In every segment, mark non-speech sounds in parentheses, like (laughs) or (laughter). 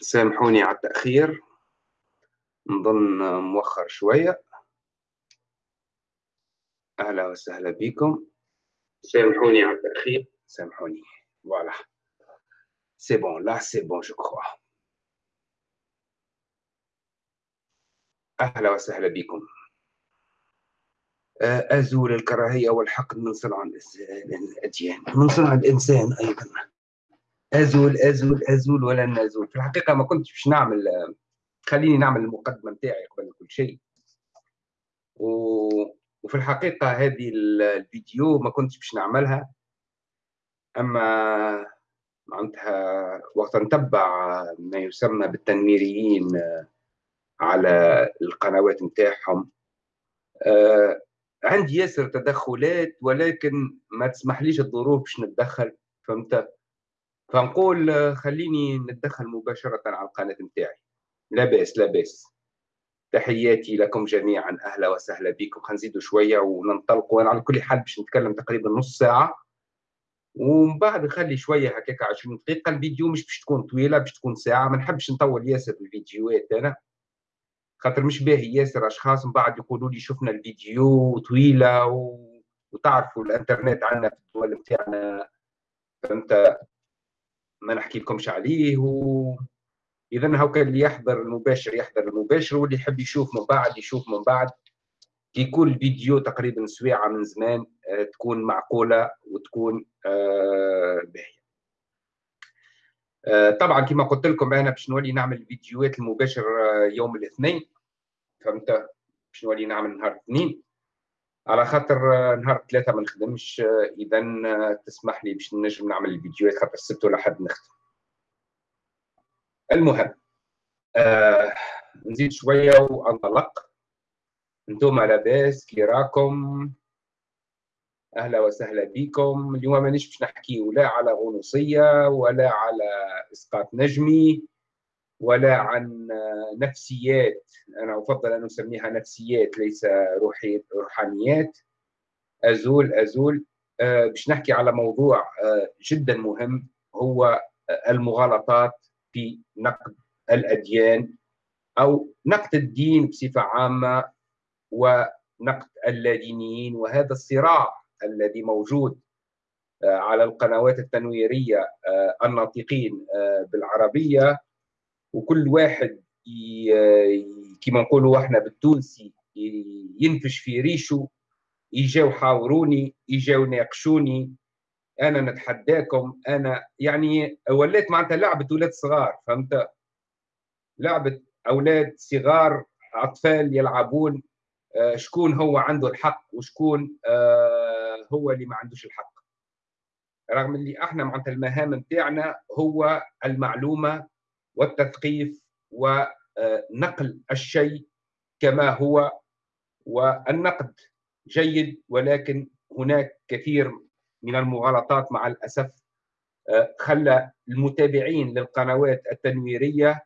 سامحوني على التأخير. نظن مؤخر شوية. أهلا وسهلا بكم. سامحوني على التأخير. سامحوني. voilà c'est bon là c'est bon je crois أهلا وسهلا بكم. أزول الكراهية والحقد من صنع الأديان من صنع الإنسان أيضا. أزول أزول أزول ولن أزول في الحقيقة ما كنتش باش نعمل خليني نعمل المقدمة نتاعي قبل كل شيء. و... وفي الحقيقة هذه الفيديو ما كنتش باش نعملها. أما معناتها وقت نتبع ما يسمى بالتنويريين على القنوات نتاعهم آه عندي ياسر تدخلات ولكن ما تسمحليش الظروف باش نتدخل فهمت؟ فنقول خليني نتدخل مباشرة على القناة نتاعي. لا بأس لا بأس. تحياتي لكم جميعا أهلا وسهلا بكم. خنزيدوا شوية وننطلق وأنا على كل حال باش نتكلم تقريبا نص ساعة. ومن بعد نخلي شوية هكاك 20 دقيقة. الفيديو مش باش تكون طويلة باش تكون ساعة. ما نحبش نطول ياسر الفيديوهات أنا. خاطر مش باهي ياسر أشخاص. من بعد يقولوا لي شفنا الفيديو طويلة و... وتعرفوا الإنترنت عندنا في الدول نتاعنا. فهمت؟ ما نحكي لكمش عليه و... اذا هاكا اللي يحضر المباشر يحضر المباشر واللي يحب يشوف من بعد يشوف من بعد. كي يكون الفيديو تقريبا سويعه من زمان آه، تكون معقولة وتكون آه، باهية. آه، طبعا كما قلت لكم أنا باش نولي نعمل الفيديوهات المباشر يوم الاثنين. فهمت؟ باش نولي نعمل نهار الاثنين. على خاطر نهار ثلاثة ما نخدمش إذا تسمح لي باش نجم نعمل الفيديوهات خاطر السبت ولا حد نخدم. المهم آه نزيد شوية وأنطلق. أنتم لاباس كي راكم؟ أهلا وسهلا بكم. اليوم مانيش باش نحكي ولا على غنوصيه ولا على إسقاط نجمي. ولا عن نفسيات. أنا أفضل أن أسميها نفسيات ليس روحي روحانيات. أزول أزول. أه باش نحكي على موضوع أه جدا مهم هو المغالطات في نقد الأديان أو نقد الدين بصفة عامة ونقد اللادينيين وهذا الصراع الذي موجود آه، على القنوات التنويرية آه، الناطقين آه، بالعربية. وكل واحد كما نقولوا إحنا بالتونسي ينفش في ريشه يجاو حاوروني يجاو ناقشوني أنا نتحداكم أنا يعني ولات معناتها لعبة أولاد صغار فهمت؟ لعبة أولاد صغار أطفال يلعبون آه، شكون هو عنده الحق وشكون آه، هو اللي ما عندوش الحق. رغم اللي إحنا معناتها المهام نتاعنا هو المعلومة والتثقيف ونقل الشيء كما هو والنقد. جيد ولكن هناك كثير من المغالطات مع الأسف آه، خلى المتابعين للقنوات التنويرية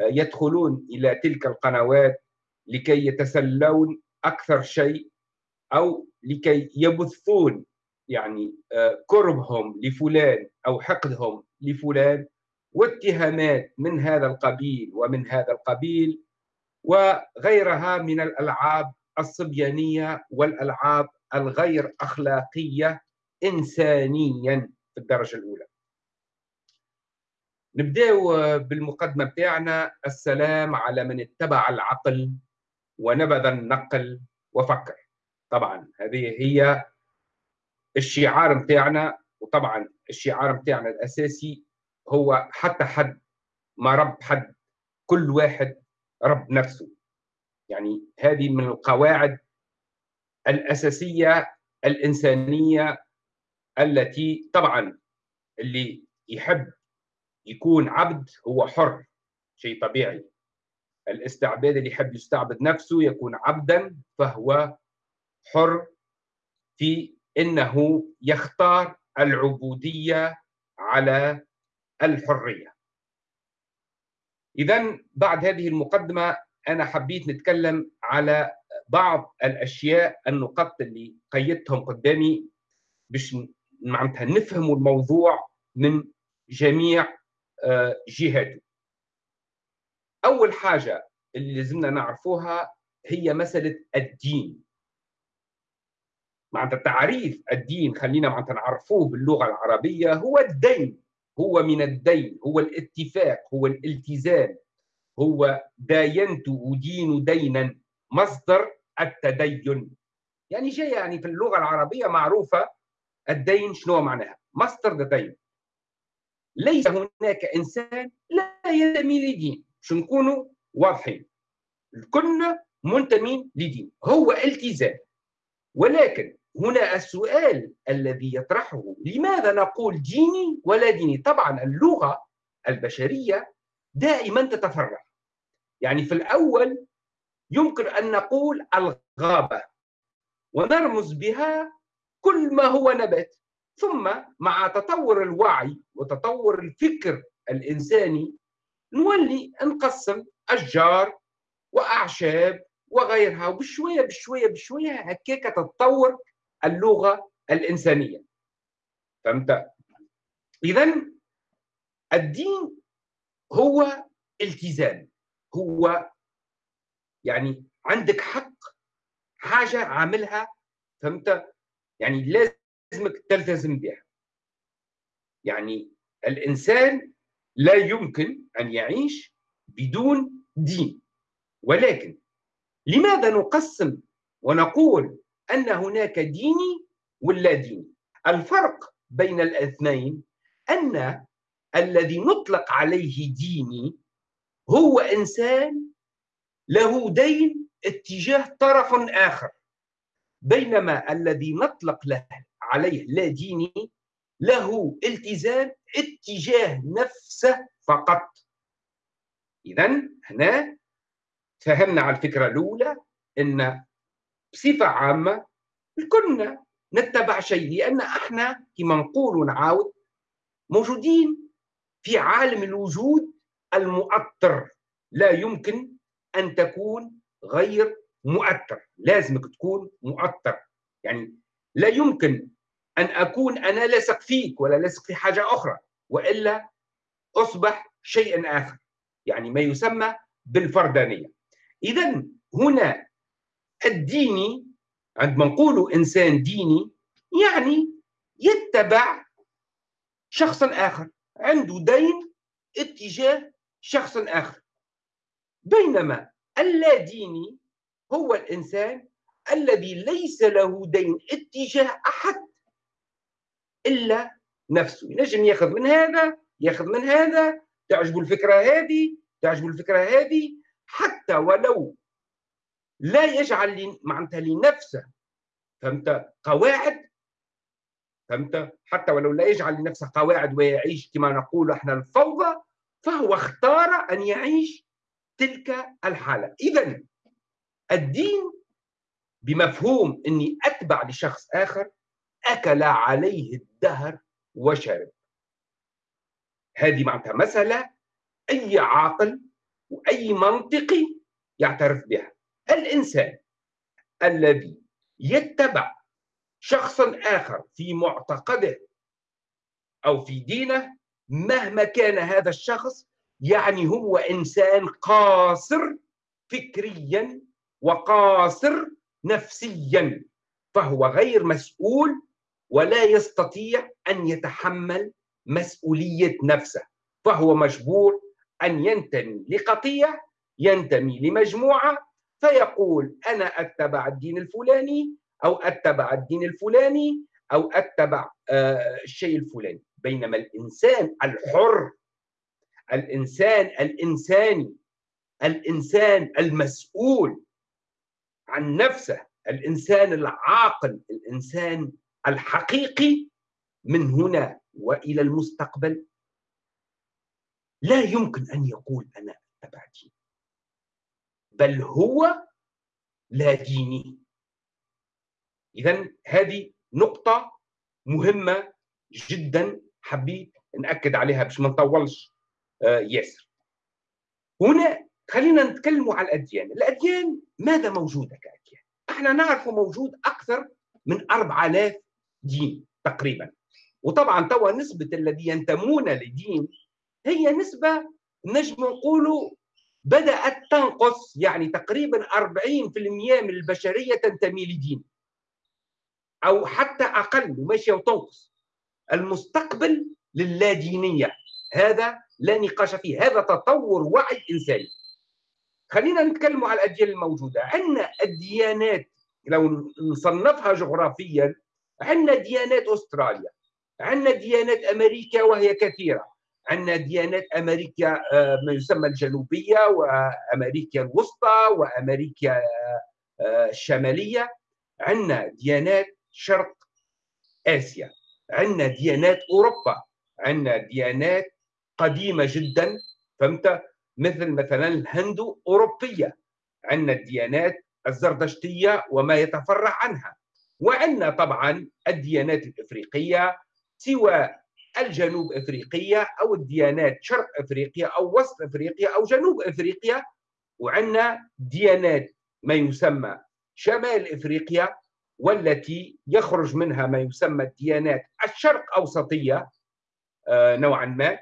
يدخلون إلى تلك القنوات لكي يتسلون أكثر شيء أو لكي يبثون يعني آه، كربهم لفلان أو حقدهم لفلان. واتهامات من هذا القبيل ومن هذا القبيل وغيرها من الألعاب الصبيانية والألعاب الغير أخلاقية انسانيا في الدرجة الأولى. نبداو بالمقدمة بتاعنا السلام على من اتبع العقل ونبذ النقل وفكر طبعا هذه هي الشعار متاعنا وطبعا الشعار متاعنا الأساسي هو حتى حد ما رب حد كل واحد رب نفسه. يعني هذه من القواعد الأساسية الإنسانية التي طبعا اللي يحب يكون عبد هو حر شيء طبيعي. الاستعباد اللي يحب يستعبد نفسه يكون عبدا فهو حر في إنه يختار العبودية على الحرية. اذا بعد هذه المقدمة أنا حبيت نتكلم على بعض الأشياء النقط اللي قيدتهم قدامي باش معناتها نفهموا الموضوع من جميع آه، جهاته. أول حاجة اللي لازمنا نعرفوها هي مسألة الدين معناتها تعريف الدين خلينا معناتها نعرفوه باللغة العربية هو الدين هو من الدين هو الاتفاق هو الالتزام. هو داينت أدين دينا مصدر التدين. يعني جاي يعني في اللغة العربية معروفة الدين شنو معناها؟ مصدر الدين ليس هناك إنسان لا ينتمي لدين. شو نكونوا واضحين. كنا منتمين لدين. هو التزام. ولكن هنا السؤال الذي يطرحه لماذا نقول ديني ولا ديني؟ طبعا اللغة البشرية دائما تتفرع يعني في الأول يمكن أن نقول الغابة ونرمز بها كل ما هو نبات. ثم مع تطور الوعي وتطور الفكر الإنساني نولي نقسم أشجار وأعشاب وغيرها وبشوية بشوية بشوية هكاك تتطور اللغة الإنسانية فهمت؟ إذا الدين هو التزام هو يعني عندك حق حاجة عاملها فهمت؟ يعني لازمك تلتزم بها يعني الإنسان لا يمكن أن يعيش بدون دين ولكن لماذا نقسم ونقول أن هناك ديني ولا ديني. الفرق بين الاثنين أن الذي نطلق عليه ديني هو إنسان له دين اتجاه طرف آخر. بينما الذي نطلق له عليه لا ديني له التزام اتجاه نفسه فقط. إذا هنا فهمنا على الفكرة الأولى أن بصفة عامة كنا نتبع شيء لأن إحنا كما نقول ونعاود موجودين في عالم الوجود المؤطر. لا يمكن أن تكون غير مؤثر لازمك تكون مؤثر يعني لا يمكن أن أكون أنا لاصق فيك ولا لاصق في حاجة أخرى وإلا أصبح شيء آخر. يعني ما يسمى بالفردانية. إذا هنا الديني عندما نقول إنسان ديني يعني يتبع شخص آخر عنده دين اتجاه شخص آخر. بينما اللاديني هو الإنسان الذي ليس له دين اتجاه أحد إلا نفسه. ينجم ياخذ من هذا ياخذ من هذا تعجبه الفكرة هذه تعجبه الفكرة هذه حتى ولو لا يجعل معناتها لنفسه. فهمت؟ قواعد. فهمت؟ حتى ولو لا يجعل لنفسه قواعد ويعيش كما نقول إحنا الفوضى فهو اختار أن يعيش تلك الحالة. إذا الدين بمفهوم إني أتبع لشخص آخر أكل عليه الدهر وشرب. هذه معناتها مسألة أي عاقل وأي منطقي يعترف بها. الإنسان الذي يتبع شخصا آخر في معتقده أو في دينه مهما كان هذا الشخص يعني هو إنسان قاصر فكريا وقاصر نفسيا فهو غير مسؤول ولا يستطيع أن يتحمل مسؤولية نفسه فهو مجبور أن ينتمي لقطيع ينتمي لمجموعة فيقول أنا أتبع الدين الفلاني أو أتبع الدين الفلاني أو أتبع آه، الشيء الفلاني. بينما الإنسان الحر الإنسان الإنساني الإنسان المسؤول عن نفسه الإنسان العاقل الإنسان الحقيقي من هنا وإلى المستقبل. لا يمكن أن يقول أنا أتبع دين بل هو لا ديني. اذا هذه نقطة مهمة جدا حبيت نأكد عليها باش ما نطولش آه، ياسر. هنا خلينا نتكلم على الأديان. الأديان ماذا موجودة كأديان؟ إحنا نعرف موجود أكثر من 4000 دين تقريبا. وطبعا توا نسبة الذي ينتمون لدين هي نسبة نجم نقولوا بدأت تنقص يعني تقريبا 40% من البشرية تنتمي لدين أو حتى أقل وماشية وتنقص. المستقبل للادينية هذا لا نقاش فيه. هذا تطور وعي إنساني. خلينا نتكلم على الأديان الموجودة. عندنا الديانات لو نصنفها جغرافيا عندنا ديانات أستراليا عندنا ديانات أمريكا وهي كثيرة. عندنا ديانات أمريكا آه، ما يسمى الجنوبية وأمريكا الوسطى وأمريكا آه، الشمالية. عندنا ديانات شرق آسيا. عندنا ديانات أوروبا. عندنا ديانات قديمة جدا فهمت؟ مثل مثلا الهندو أوروبية. عندنا الديانات الزردشتية وما يتفرع عنها. وعندنا طبعا الديانات الإفريقية سواء الجنوب أفريقية أو الديانات شرق أفريقيا أو وسط أفريقيا أو جنوب أفريقيا وعندنا ديانات ما يسمى شمال أفريقيا والتي يخرج منها ما يسمى الديانات الشرق أوسطية آه، نوعا ما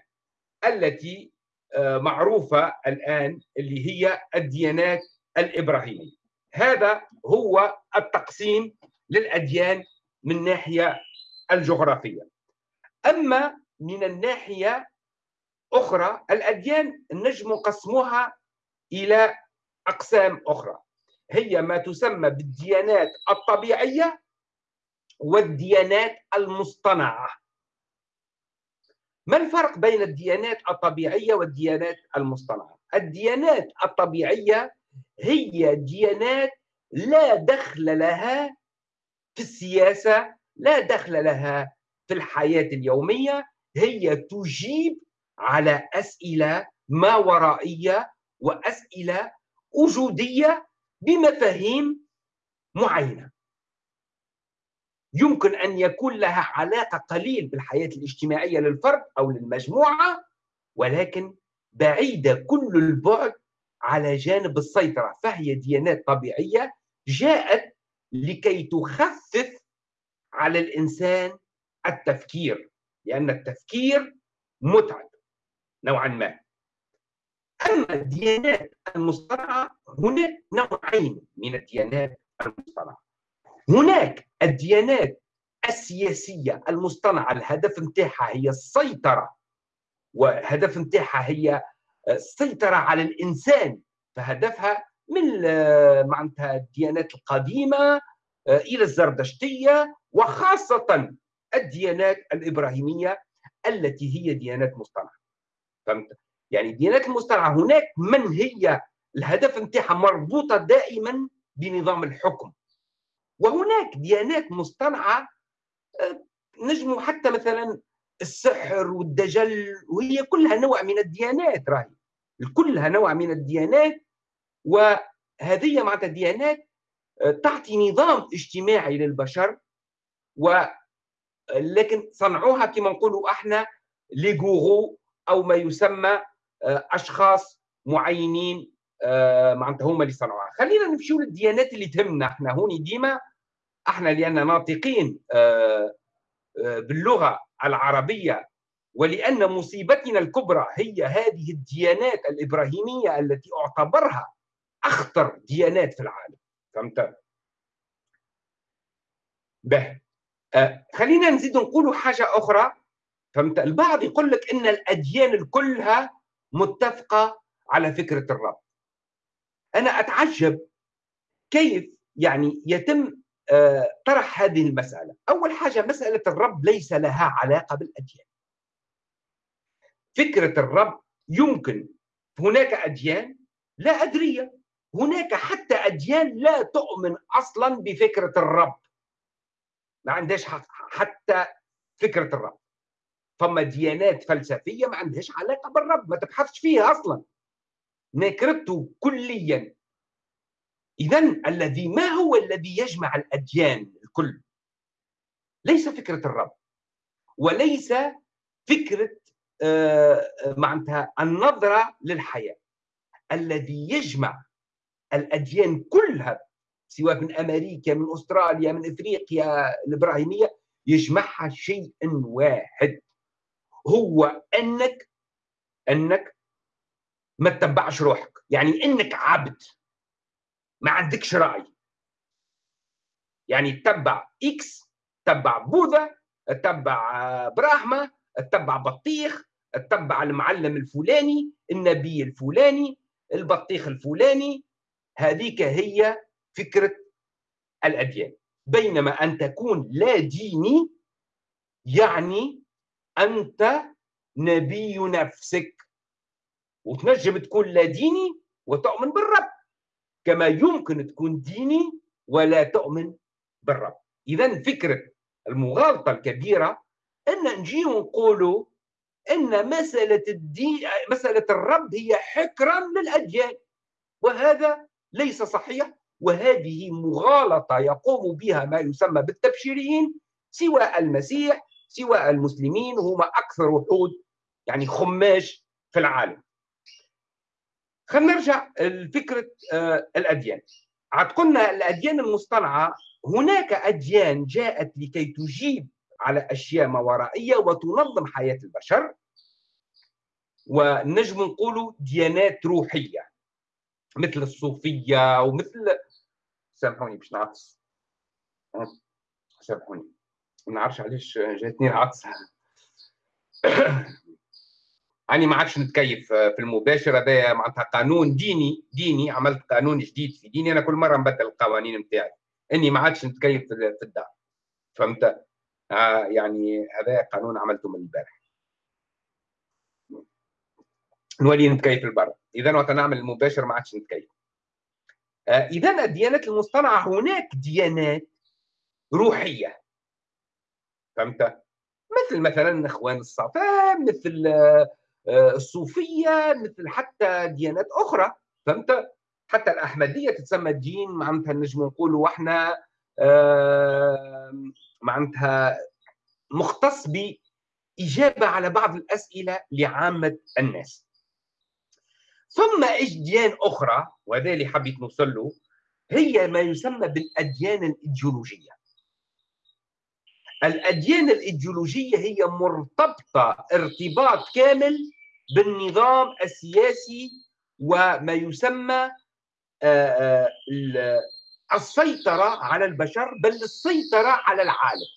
التي آه، معروفة الآن اللي هي الديانات الإبراهيمية. هذا هو التقسيم للأديان من ناحية الجغرافية. أما من الناحية أخرى الأديان نجم قسمها إلى أقسام أخرى هي ما تسمى بالديانات الطبيعية والديانات المصطنعة ما الفرق بين الديانات الطبيعية والديانات المصطنعة؟ الديانات الطبيعية هي ديانات لا دخل لها في السياسة لا دخل لها في الحياة اليومية هي تجيب على أسئلة ما ورائية وأسئلة وجودية بمفاهيم معينة. يمكن أن يكون لها علاقة قليل بالحياة الاجتماعية للفرد أو للمجموعة ولكن بعيدة كل البعد على جانب السيطرة فهي ديانات طبيعية جاءت لكي تخفف على الإنسان التفكير لأن التفكير متعب نوعا ما. أما الديانات المصطنعة هناك نوعين من الديانات المصطنعة. هناك الديانات السياسية المصطنعة الهدف نتاعها هي السيطرة وهدف نتاعها هي السيطرة على الإنسان. فهدفها من معناتها الديانات القديمة إلى الزردشتية وخاصة الديانات الإبراهيمية التي هي ديانات مصطنعة. فهمت؟ يعني الديانات المصطنعة هناك من هي الهدف نتاعها مربوطة دائما بنظام الحكم. وهناك ديانات مصطنعة آه، نجموا حتى مثلا السحر والدجل وهي كلها نوع من الديانات راهي. كلها نوع من الديانات وهذه معناتها ديانات آه، تعطي نظام اجتماعي للبشر و لكن صنعوها كما نقولوا إحنا لي أو ما يسمى آه، اشخاص معينين آه، معناتها هما اللي صنعوها. خلينا نمشيو للديانات اللي تهمنا إحنا. هوني ديما إحنا لأن ناطقين آه، باللغة العربية ولأن مصيبتنا الكبرى هي هذه الديانات الإبراهيمية التي اعتبرها أخطر ديانات في العالم. فهمت؟ به. آه، خلينا نزيد نقول حاجة أخرى. فهمت؟ البعض يقول لك إن الأديان كلها متفقة على فكرة الرب. أنا أتعجب كيف يعني يتم آه، طرح هذه المسألة. أول حاجة مسألة الرب ليس لها علاقة بالأديان. فكرة الرب يمكن هناك أديان لا أدرية. هناك حتى أديان لا تؤمن أصلا بفكرة الرب. ما عندهاش حتى فكرة الرب. فما ديانات فلسفية ما عندهاش علاقة بالرب ما تبحثش فيها أصلا. نكرته كليا. اذا الذي ما هو الذي يجمع الأديان الكل؟ ليس فكرة الرب. وليس فكرة آه، معناتها النظرة للحياة. الذي يجمع الأديان كلها سواء من أمريكا من أستراليا من إفريقيا الإبراهيمية يجمعها شيء واحد. هو أنك أنك ما تتبعش روحك. يعني أنك عبد. ما عندكش رأي. يعني تتبع إكس تتبع بوذا تتبع براهما تتبع بطيخ تتبع المعلم الفلاني النبي الفلاني البطيخ الفلاني. هذيك هي فكرة الأديان. بينما أن تكون لا ديني يعني أنت نبي نفسك. وتنجم تكون لا ديني وتؤمن بالرب. كما يمكن تكون ديني ولا تؤمن بالرب. اذا فكرة المغالطة الكبيرة أن نجي ونقولوا أن مسألة الدين مسألة الرب هي حكرا للأديان. وهذا ليس صحيح. وهذه مغالطة يقوم بها ما يسمى بالتبشيريين سواء المسيح سواء المسلمين هم أكثر وحود يعني خماش في العالم. خلينا نرجع لفكرة آه، الأديان. عاد قلنا الأديان المصطنعة هناك أديان جاءت لكي تجيب على أشياء ما ورائيه وتنظم حياة البشر ونجم نقولوا ديانات روحية مثل الصوفية ومثل سامحوني باش نعطس سامحوني ما نعرفش علاش جاتني العطس (coughs) اني ما عادش نتكيف في المباشر هذا معناتها قانون ديني ديني عملت قانون جديد في ديني أنا كل مرة نبدل القوانين نتاعي. أني ما عادش نتكيف في الدار. فهمت؟ آه يعني هذا قانون عملته من البارح. نولي نتكيف البر إذا وقت نعمل المباشر ما عادش نتكيف. آه إذا الديانات المصطنعة هناك ديانات روحية. فهمت؟ مثل مثلا إخوان الصفا مثل آه، الصوفية مثل حتى ديانات أخرى. فهمت؟ حتى الأحمدية تتسمى دين معناتها نجم نقولوا إحنا معناتها مختص بإجابة على بعض الأسئلة لعامة الناس. ثم ديان أخرى وهذا اللي حبيت نوصل له هي ما يسمى بالأديان الإيديولوجية. الأديان الإيديولوجية هي مرتبطة ارتباط كامل بالنظام السياسي وما يسمى آه، آه، السيطرة على البشر بل السيطرة على العالم.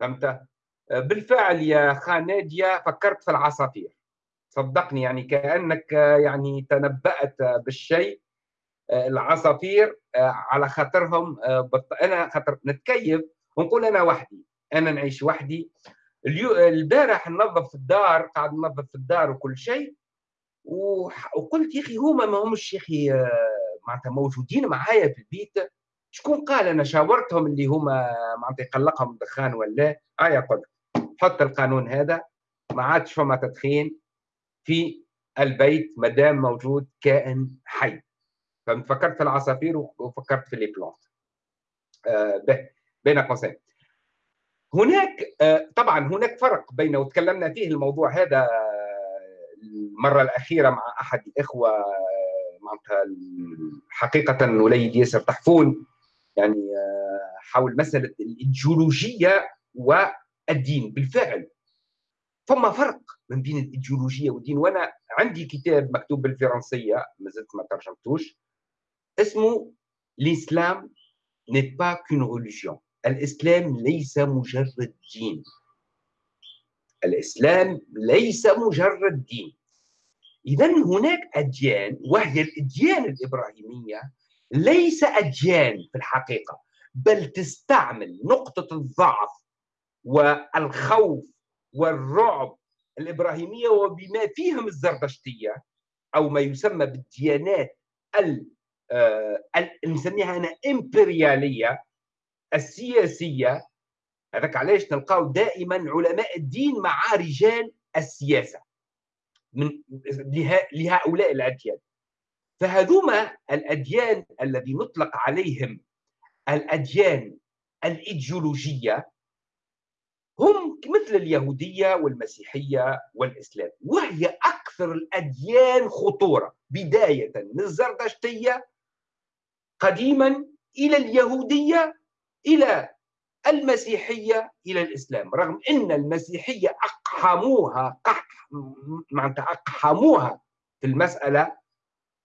فهمت؟ بالفعل يا خاناديا فكرت في العصافير. صدقني يعني كأنك يعني تنبأت بالشيء العصافير على خاطرهم أنا خاطر نتكيف ونقول أنا وحدي أنا نعيش وحدي. البارح ننظف الدار قاعد ننظف في الدار وكل شيء وقلت يا أخي هما ما همش يا أخي معناتها موجودين معايا في البيت. شكون قال أنا شاورتهم اللي هما معناتها يقلقهم الدخان ولا ايا قلت حط القانون هذا ما عادش فما تدخين. في البيت ما دام موجود كائن حي. فكرت في العصافير وفكرت في لي بلانت آه بين قوسين هناك آه طبعا هناك فرق بين وتكلمنا فيه الموضوع هذا المرة الأخيرة مع أحد الإخوة معناتها حقيقة وليد ياسر تحفون. يعني آه، حول مسألة الايديولوجيه والدين. بالفعل ثم فرق من بين الإيديولوجية والدين. وأنا عندي كتاب مكتوب بالفرنسية ما زلت ما ترجمتوش اسمه L'islam n'est pas qu'une religion الإسلام ليس مجرد دين. الإسلام ليس مجرد دين. اذا هناك أديان وهي الإديان الإبراهيمية ليس أديان في الحقيقة بل تستعمل نقطة الضعف والخوف والرعب الإبراهيمية وبما فيهم الزردشتيه أو ما يسمى بالديانات آه، نسميها أنا إمبريالية السياسية. هذاك علاش نلقاو دائما علماء الدين مع رجال السياسة من لهؤلاء الأديان. فهذوما الأديان الذي نطلق عليهم الأديان الإيديولوجية هم مثل اليهودية والمسيحية والإسلام وهي أكثر الأديان خطورة. بداية من الزردشتيه قديما إلى اليهودية إلى المسيحية إلى الإسلام. رغم إن المسيحية أقحموها قح معناتها أقحموها في المسألة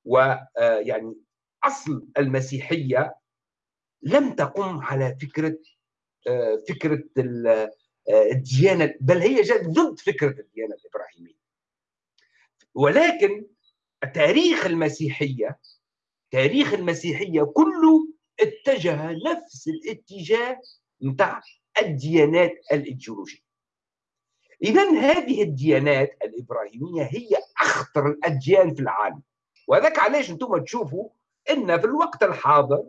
ويعني آه، أصل المسيحية لم تقم على فكرة آه، فكرة آه، الديانة بل هي جاءت ضد فكرة الديانة الإبراهيمية. ولكن تاريخ المسيحية تاريخ المسيحية كله اتجه نفس الاتجاه نتاع الديانات الإيديولوجية. اذا هذه الديانات الإبراهيمية هي أخطر الأديان في العالم. وذاك علاش أنتم تشوفوا إن في الوقت الحاضر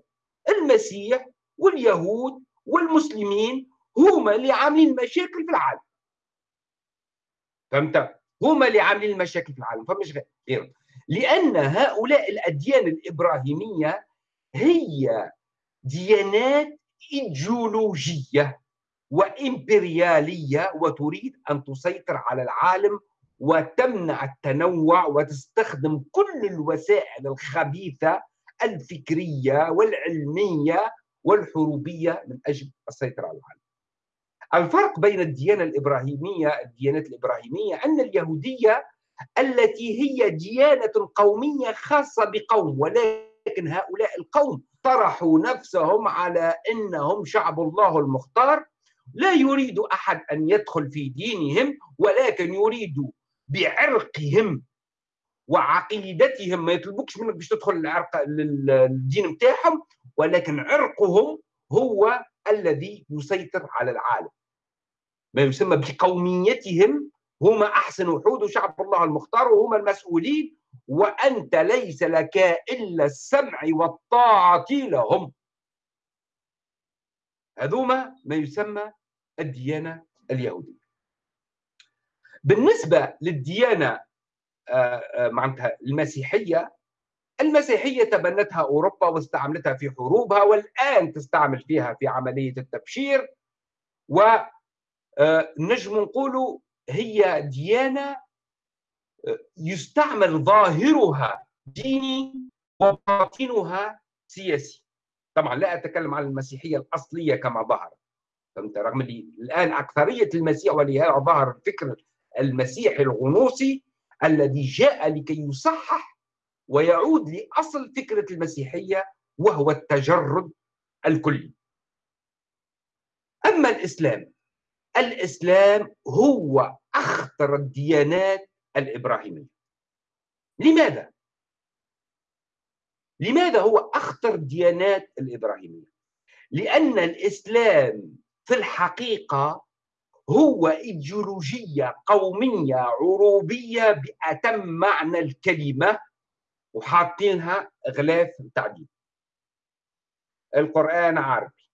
المسيح واليهود والمسلمين هما اللي عاملين مشاكل في العالم. فهمت؟ هما اللي عاملين المشاكل في العالم. فمش غير. لأن هؤلاء الاديان الابراهيمية هي ديانات إيديولوجية وإمبريالية وتريد أن تسيطر على العالم وتمنع التنوع وتستخدم كل الوسائل الخبيثة الفكرية والعلمية والحروبية من أجل السيطرة على العالم. الفرق بين الديانة الإبراهيمية الديانات الإبراهيمية أن اليهودية التي هي ديانة قومية خاصة بقوم ولكن هؤلاء القوم طرحوا نفسهم على إنهم شعب الله المختار. لا يريد أحد أن يدخل في دينهم ولكن يريد بعرقهم وعقيدتهم. ما يطلبوكش منك باش تدخل العرق للدين نتاعهم ولكن عرقهم هو الذي يسيطر على العالم. ما يسمى بقوميتهم هم أحسن وحود وشعب الله المختار وهم المسؤولين وأنت ليس لك إلا السمع والطاعة لهم. هذوما ما يسمى الديانة اليهودية. بالنسبة للديانة آه، آه، معناتها المسيحية المسيحية تبنتها أوروبا واستعملتها في حروبها والآن تستعمل فيها في عملية التبشير ونجم آه، نقول هي ديانة يستعمل ظاهرها ديني وباطنها سياسي. طبعا لا أتكلم عن المسيحية الأصلية كما ظهر. فهمت؟ رغم اللي الآن أكثرية المسيح ولهذا ظهر الفكر المسيحي الغنوصي الذي جاء لكي يصحح ويعود لأصل فكرة المسيحية وهو التجرد الكلي. أما الإسلام الإسلام هو أخطر الديانات الإبراهيمية. لماذا؟ لماذا هو أخطر الديانات الإبراهيمية؟ لأن الإسلام في الحقيقة هو إيديولوجية قومية عروبية بأتم معنى الكلمة وحاطينها غلاف تعديل القرآن عربي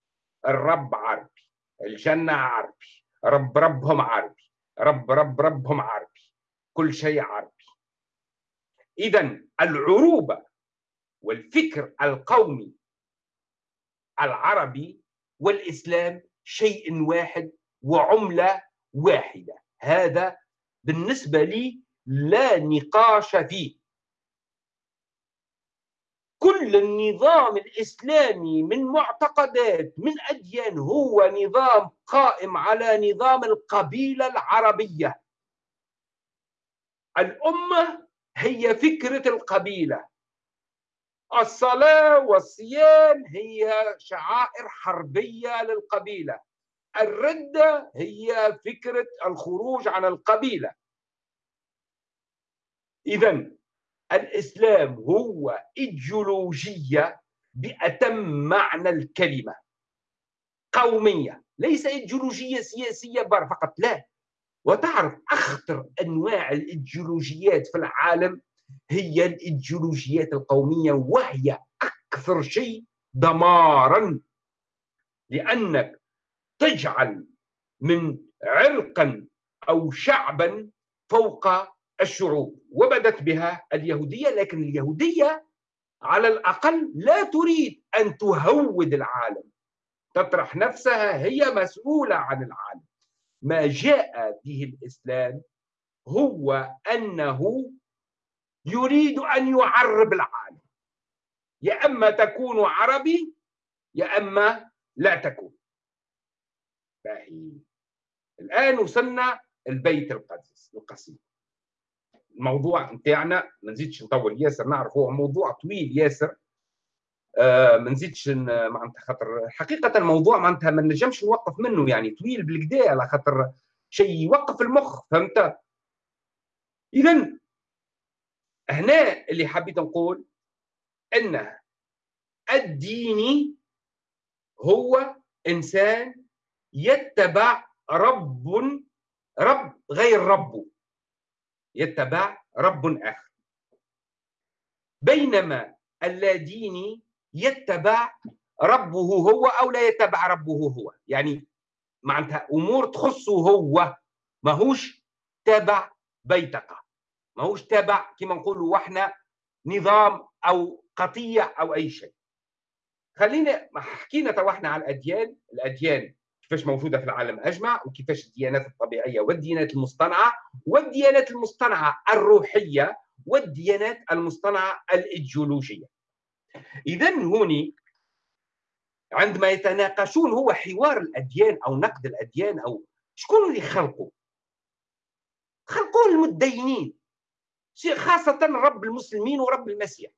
الرب عربي الجنة عربي رب ربهم عربي. رب رب ربهم عربي. كل شيء عربي. اذا العروبة والفكر القومي العربي والإسلام شيء واحد وعملة واحدة. هذا بالنسبة لي لا نقاش فيه. كل النظام الإسلامي من معتقدات من اديان هو نظام قائم على نظام القبيلة العربية. الأمة هي فكرة القبيلة. الصلاة والصيام هي شعائر حربية للقبيلة. الردة هي فكرة الخروج عن القبيلة. إذا الإسلام هو إيديولوجية بأتم معنى الكلمة. قومية. ليس إيديولوجية سياسية بر فقط لا. وتعرف أخطر أنواع الإيديولوجيات في العالم هي الإيديولوجيات القومية وهي أكثر شيء دمارا. لأنك تجعل من عرقا أو شعبا فوق الشعوب وبدت بها اليهودية لكن اليهودية على الأقل لا تريد أن تهود العالم. تطرح نفسها هي مسؤولة عن العالم. ما جاء به الإسلام هو أنه يريد أن يعرب العالم. يا أما تكون عربي يا أما لا تكون. باهي. الآن وصلنا البيت القدس القصيم. الموضوع نتاعنا ما نزيدش نطول. ياسر نعرف هو موضوع طويل ياسر. آه ما نزيدش معناتها خاطر حقيقة الموضوع معناتها ما نجمش نوقف منه يعني طويل بالكدا على خاطر شيء يوقف المخ فهمت؟ اذا هنا اللي حبيت نقول إن الديني هو إنسان يتبع رب رب غير ربه. يتبع رب آخر. بينما اللاديني يتبع ربه هو أو لا يتبع ربه هو. يعني معناتها أمور تخصه هو. ماهوش تابع بيتقه ماهوش تابع كما نقولوا إحنا نظام أو قطيع أو أي شيء. خلينا حكينا تو إحنا على الأديان. الأديان كيفاش موجودة في العالم أجمع وكيفاش الديانات الطبيعية والديانات المصطنعة والديانات المصطنعة الروحية والديانات المصطنعة الإيديولوجية. اذا هوني عندما يتناقشون هو حوار الأديان أو نقد الأديان أو شكون اللي خلقوا خلقوه المتدينين خاصة رب المسلمين ورب المسيح.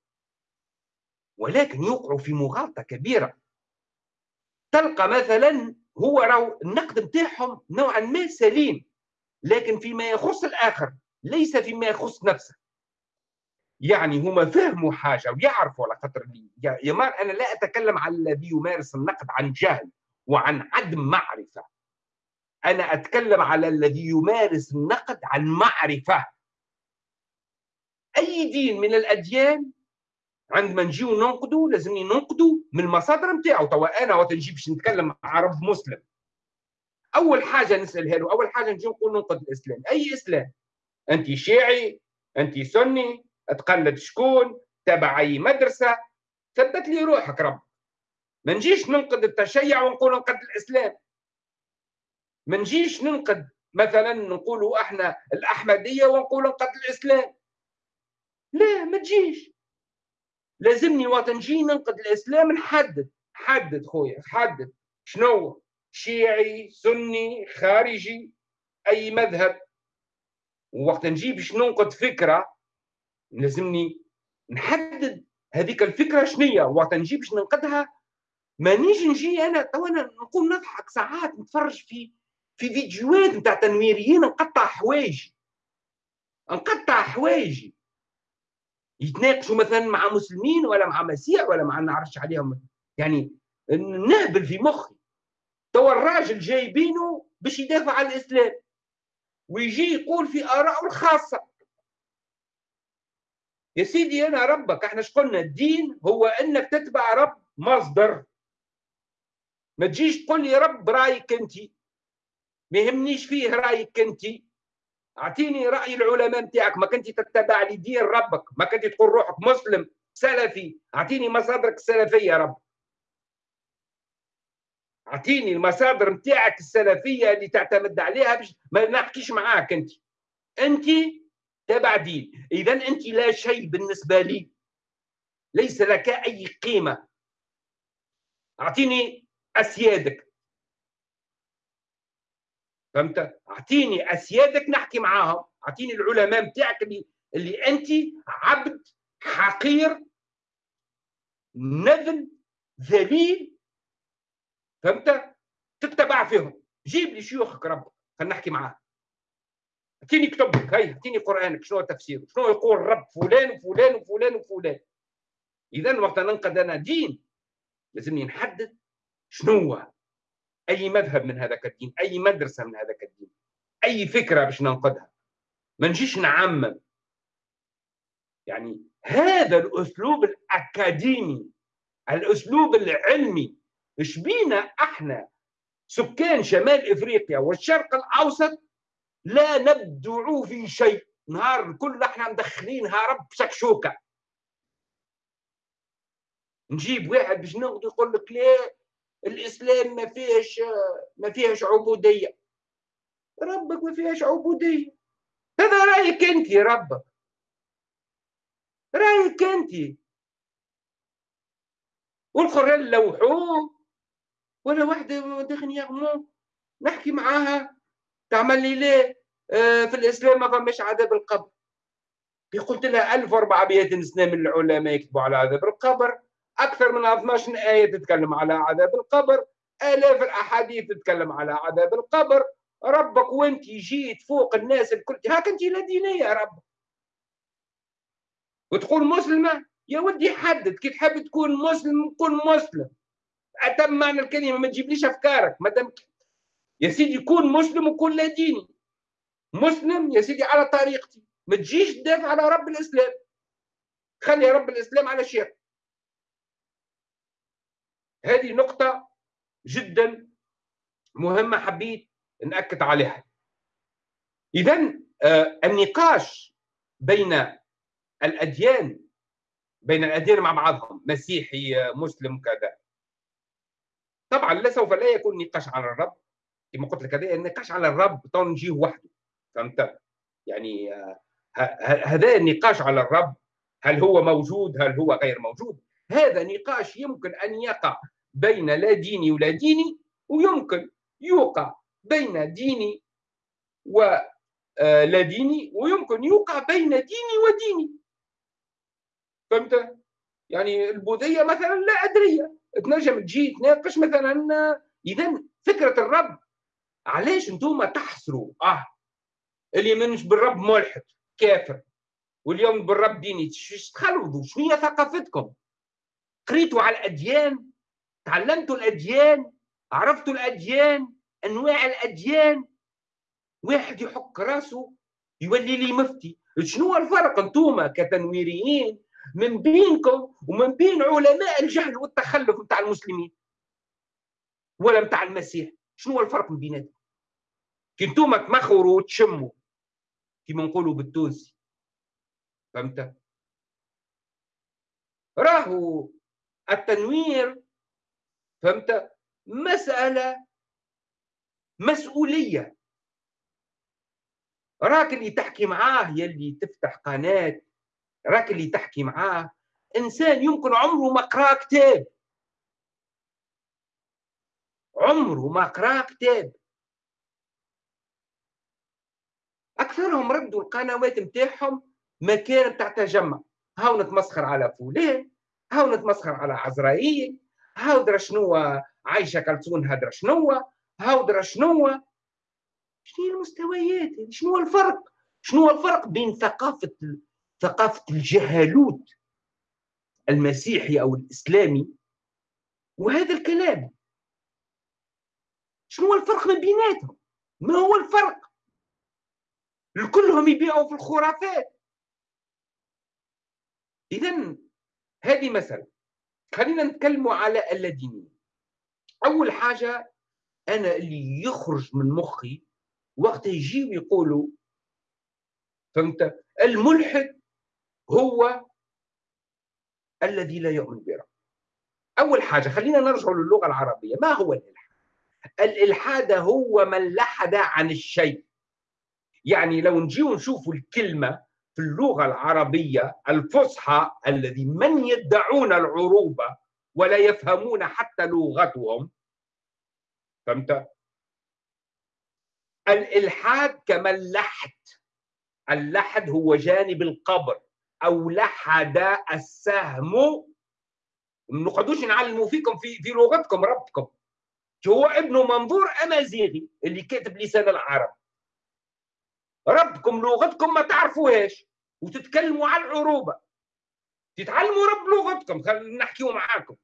ولكن يوقعوا في مغالطة كبيرة. تلقى مثلا هو راو النقد نتاعهم نوعا ما سليم لكن فيما يخص الآخر ليس فيما يخص نفسه. يعني هما فهموا حاجة ويعرفوا على خاطر يا مار أنا لا أتكلم عن الذي يمارس النقد عن جهل وعن عدم معرفة. أنا أتكلم على الذي يمارس النقد عن معرفة. أي دين من الأديان عندما نجيو ننقدوا لازمني ننقدوا من المصادر نتاعو. توا أنا وقت نجي باش نتكلم مع رب مسلم. أول حاجة نسالها له أول حاجة نجي نقول ننقد الإسلام. أي إسلام؟ أنت شيعي أنت سني تقلد شكون تبع أي مدرسة. ثبت لي روحك رب. ما نجيش ننقد التشيع ونقول ننقد الإسلام. ما نجيش ننقد مثلا نقولوا إحنا الأحمدية ونقول ننقد الإسلام. لا ما تجيش. لازمني وقت نجي ننقد الإسلام نحدد. حدد خويا حدد. شنو؟ شيعي سني خارجي أي مذهب. ووقت نجي باش ننقد فكرة لازمني نحدد هذيك الفكرة شنية. وقت نجي باش ننقدها ما نيجي نجي أنا تو أنا نقوم نضحك ساعات نتفرج في في فيديوهات نتاع تنويريين نقطع حوايجي نقطع حوايجي يتناقشوا مثلا مع مسلمين ولا مع مسيح ولا مع نعرفش عليهم. يعني نهبل في مخي. توا الراجل جايبينه باش يدافع عن الإسلام. ويجي يقول في ارائه الخاصة. يا سيدي أنا ربك إحنا قلنا؟ الدين هو إنك تتبع رب مصدر. ما تجيش تقول لي رب رأيك انت. ما يهمنيش فيه رأيك انت. أعطيني رأي العلماء نتاعك ما كنت تتبع لي دين ربك ما كنت تقول روحك مسلم سلفي. أعطيني مصادرك السلفية رب. أعطيني المصادر نتاعك السلفية اللي تعتمد عليها باش ما نحكيش معاك أنت. أنت تبع دين. إذا أنت لا شيء بالنسبة لي. ليس لك أي قيمة. أعطيني أسيادك. فهمت؟ أعطيني أسيادك نحكي معاهم. أعطيني العلماء نتاعك اللي اللي أنت عبد حقير نذل ذليل. فهمت؟ تتبع فيهم. جيب لي شيوخك ربك خلينا نحكي معاه أعطيني كتبك هاي أعطيني قرآنك شنو تفسيره؟ شنو يقول رب فلان وفلان وفلان وفلان؟ اذا وقت ننقد أنا دين لازمني نحدد شنو هو. أي مذهب من هذاك الدين أي مدرسة من هذاك الدين أي فكرة باش ننقدها. ما نجيش نعمم. يعني هذا الأسلوب الأكاديمي الأسلوب العلمي إيش بينا إحنا سكان شمال إفريقيا والشرق الأوسط لا نبدع في شيء. نهار الكل إحنا مدخلينها رب شكشوكه نجيب واحد باش ناخذ يقول لك لا الإسلام ما فيهش ما فيهش عبودية. ربك ما فيهش عبودية. هذا رأيك أنت ربك رأيك أنت. والقران لوحوه. ولا واحدة داخل يغمو نحكي معاها. تعمل لي ليه؟ آه في الإسلام ما فماش عذاب القبر. قلت لها 1400 سنة من العلماء يكتبوا على عذاب القبر. أكثر من 12 آية تتكلم على عذاب القبر. آلاف الأحاديث تتكلم على عذاب القبر. ربك وانت جيت فوق الناس الكل. هاك انت لا دينيه يا رب. وتقول مسلمة؟ يا ودي حدد. كي تحب تكون مسلم كن مسلم. أتم معنى الكلمة ما تجيبليش أفكارك. ما دام يا سيدي كون مسلم وكون لا ديني مسلم يا سيدي على طريقتي. ما تجيش تدافع على رب الإسلام. خلي رب الإسلام على شيء هذه نقطة جدا مهمة حبيت نأكد عليها. اذا آه النقاش بين الأديان بين الأديان مع بعضهم مسيحي مسلم كذا. طبعا لا سوف لا يكون نقاش على الرب. كما قلت لك هذا النقاش على الرب تو نجيه وحده. فهمت؟ يعني آه، هذا النقاش على الرب هل هو موجود هل هو غير موجود؟ هذا نقاش يمكن أن يقع بين لا ديني ولا ديني ويمكن يوقع بين ديني ولا آه، ديني ويمكن يوقع بين ديني وديني. فهمت؟ يعني البوذية مثلا لا ادريه تنجم تجي تناقش مثلا اذا فكرة الرب. علاش أنتم تحصروا؟ آه اللي منش بالرب ملحد كافر. واليوم بالرب ديني تخلوذوا؟ شنو هي ثقافتكم؟ قريتوا على الأديان؟ تعلمتوا الأديان؟ عرفتوا الأديان؟ أنواع الأديان؟ واحد يحك راسه يولي لي مفتي. شنو الفرق أنتم كتنويريين من بينكم ومن بين علماء الجهل والتخلف نتاع المسلمين ولا نتاع المسيح؟ شنو الفرق من بيناتهم كي أنتم تمخروا وتشموا كيما نقولوا بالتونسي. فهمت؟ راهو التنوير فهمت؟ مسألة مسؤولية. راك اللي تحكي معاه يلي تفتح قناة. راك اللي تحكي معاه. إنسان يمكن عمره ما قرأ كتاب. عمره ما قرأ كتاب. أكثرهم ردوا القنوات نتاعهم مكان نتاع تجمع. هاو نتمسخر على فلان. هاو نتمسخر على عزرائيل؟ هاو درا شنو عايشة كلثون هدرا شنو؟ هاو درا شنو؟ شنو المستويات؟ شنو الفرق؟ شنو الفرق بين ثقافة ثقافة الجهالوت المسيحي أو الإسلامي وهذا الكلام؟ شنو الفرق ما بيناتهم؟ ما هو الفرق؟ كلهم يبيعوا في الخرافات. إذا هذه مسألة خلينا نتكلموا على اللادينية أول حاجة أنا اللي يخرج من مخي وقت يجيوا يقولوا فهمت؟ الملحد هو الذي لا يؤمن برب أول حاجة خلينا نرجع للغة العربية. ما هو الإلحاد؟ الإلحاد هو من لحد عن الشيء. يعني لو نجي نشوف الكلمة في اللغة العربية الفصحى الذي من يدعون العروبة ولا يفهمون حتى لغتهم. فهمت؟ الإلحاد كمن لحد اللحد هو جانب القبر. أو لحد السهم. ما نقعدوش نعلموا فيكم في في لغتكم ربكم. هو ابن منظور أمازيغي اللي كاتب لسان العرب. ربكم لغتكم ما تعرفوهاش. وتتكلموا على العروبة. تتعلموا رب لغتكم. خلينا نحكيوا معاكم.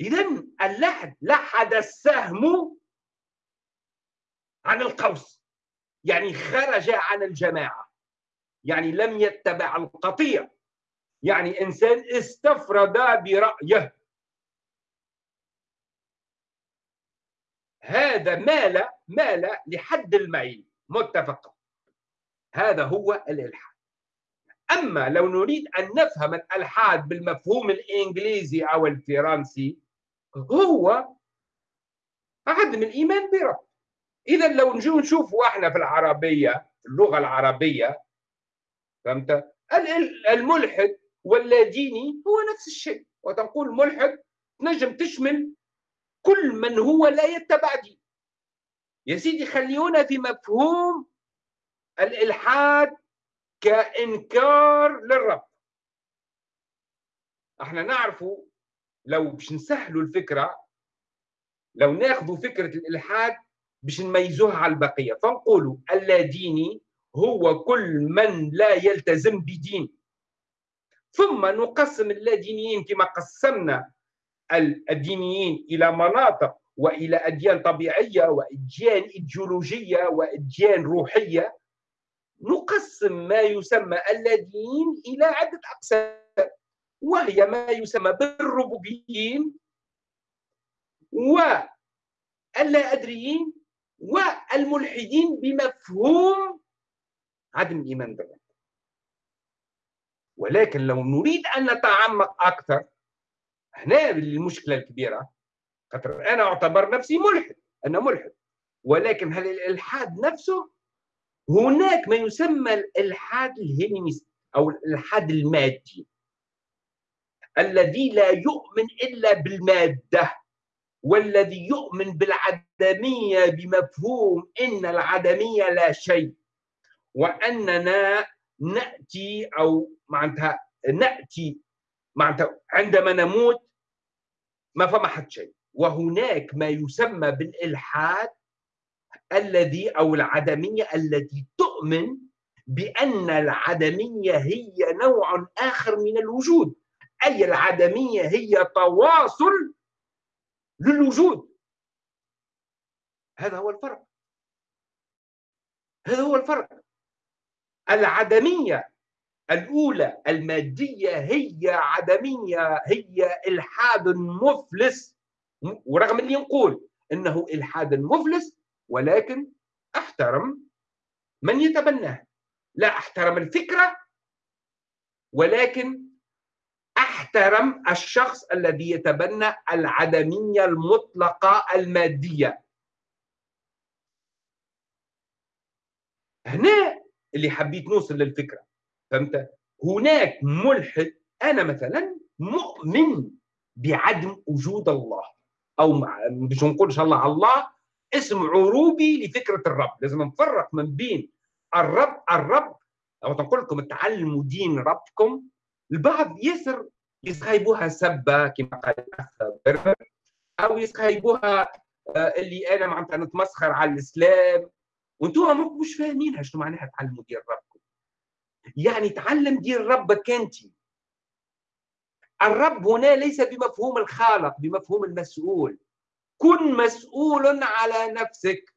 اذا اللحد لحد السهم عن القوس. يعني خرج عن الجماعة. يعني لم يتبع القطيع. يعني إنسان استفرد برأيه. هذا مال مال لحد الميل متفق. هذا هو الإلحاد. أما لو نريد أن نفهم الإلحاد بالمفهوم الإنجليزي أو الفرنسي هو عدم الإيمان برب. اذا لو نجو نشوفوا إحنا في العربية اللغة العربية فهمت؟ الملحد واللاديني هو نفس الشيء. وتنقول ملحد تنجم تشمل كل من هو لا يتبع دين يا سيدي خليونا في مفهوم الإلحاد كإنكار للرب. إحنا نعرفوا لو باش نسهلوا الفكرة لو ناخذوا فكرة الإلحاد باش نميزوها على البقية. فنقولوا اللاديني هو كل من لا يلتزم بدين. ثم نقسم اللادينيين كما قسمنا الدينيين إلى مناطق وإلى أديان طبيعية وأديان إيديولوجية وأديان روحية. نقسم ما يسمى اللادينيين إلى عدة أقسام وهي ما يسمى بالربوبيين واللا ادريين والملحدين بمفهوم عدم الإيمان بالرب. ولكن لو نريد أن نتعمق أكثر هنا المشكلة الكبيرة خاطر أنا أعتبر نفسي ملحد أنا ملحد ولكن هل الإلحاد نفسه هناك ما يسمى الإلحاد الهيلينيست أو الإلحاد المادي الذي لا يؤمن إلا بالمادة والذي يؤمن بالعدمية بمفهوم إن العدمية لا شيء وأننا نأتي أو معناتها نأتي معناتها عندما نموت ما فما حد شيء. وهناك ما يسمى بالإلحاد الذي أو العدمية التي تؤمن بأن العدمية هي نوع آخر من الوجود. أي العدمية هي تواصل للوجود. هذا هو الفرق. هذا هو الفرق. العدمية الأولى المادية هي عدمية هي إلحاد مفلس. ورغم اني نقول إنه إلحاد مفلس ولكن أحترم من يتبناه. لا أحترم الفكرة ولكن أحترم الشخص الذي يتبنى العدمية المطلقة المادية. هنا اللي حبيت نوصل للفكرة فهمت؟ هناك ملحد أنا مثلا مؤمن بعدم وجود الله أو باش نقول إن شاء الله الله اسم عروبي لفكرة الرب. لازم نفرق من بين الرب الرب أو تنقول لكم تعلموا دين ربكم. البعض يسر يسخيبوها سبة كما قال بربر أو يسخيبوها آه، اللي أنا معناتها نتمسخر على الإسلام. وأنتم مش فاهمينها شنو معناها تعلموا دين ربكم. يعني تعلم دين ربك انت الرب هنا ليس بمفهوم الخالق بمفهوم المسؤول. كن مسؤول على نفسك.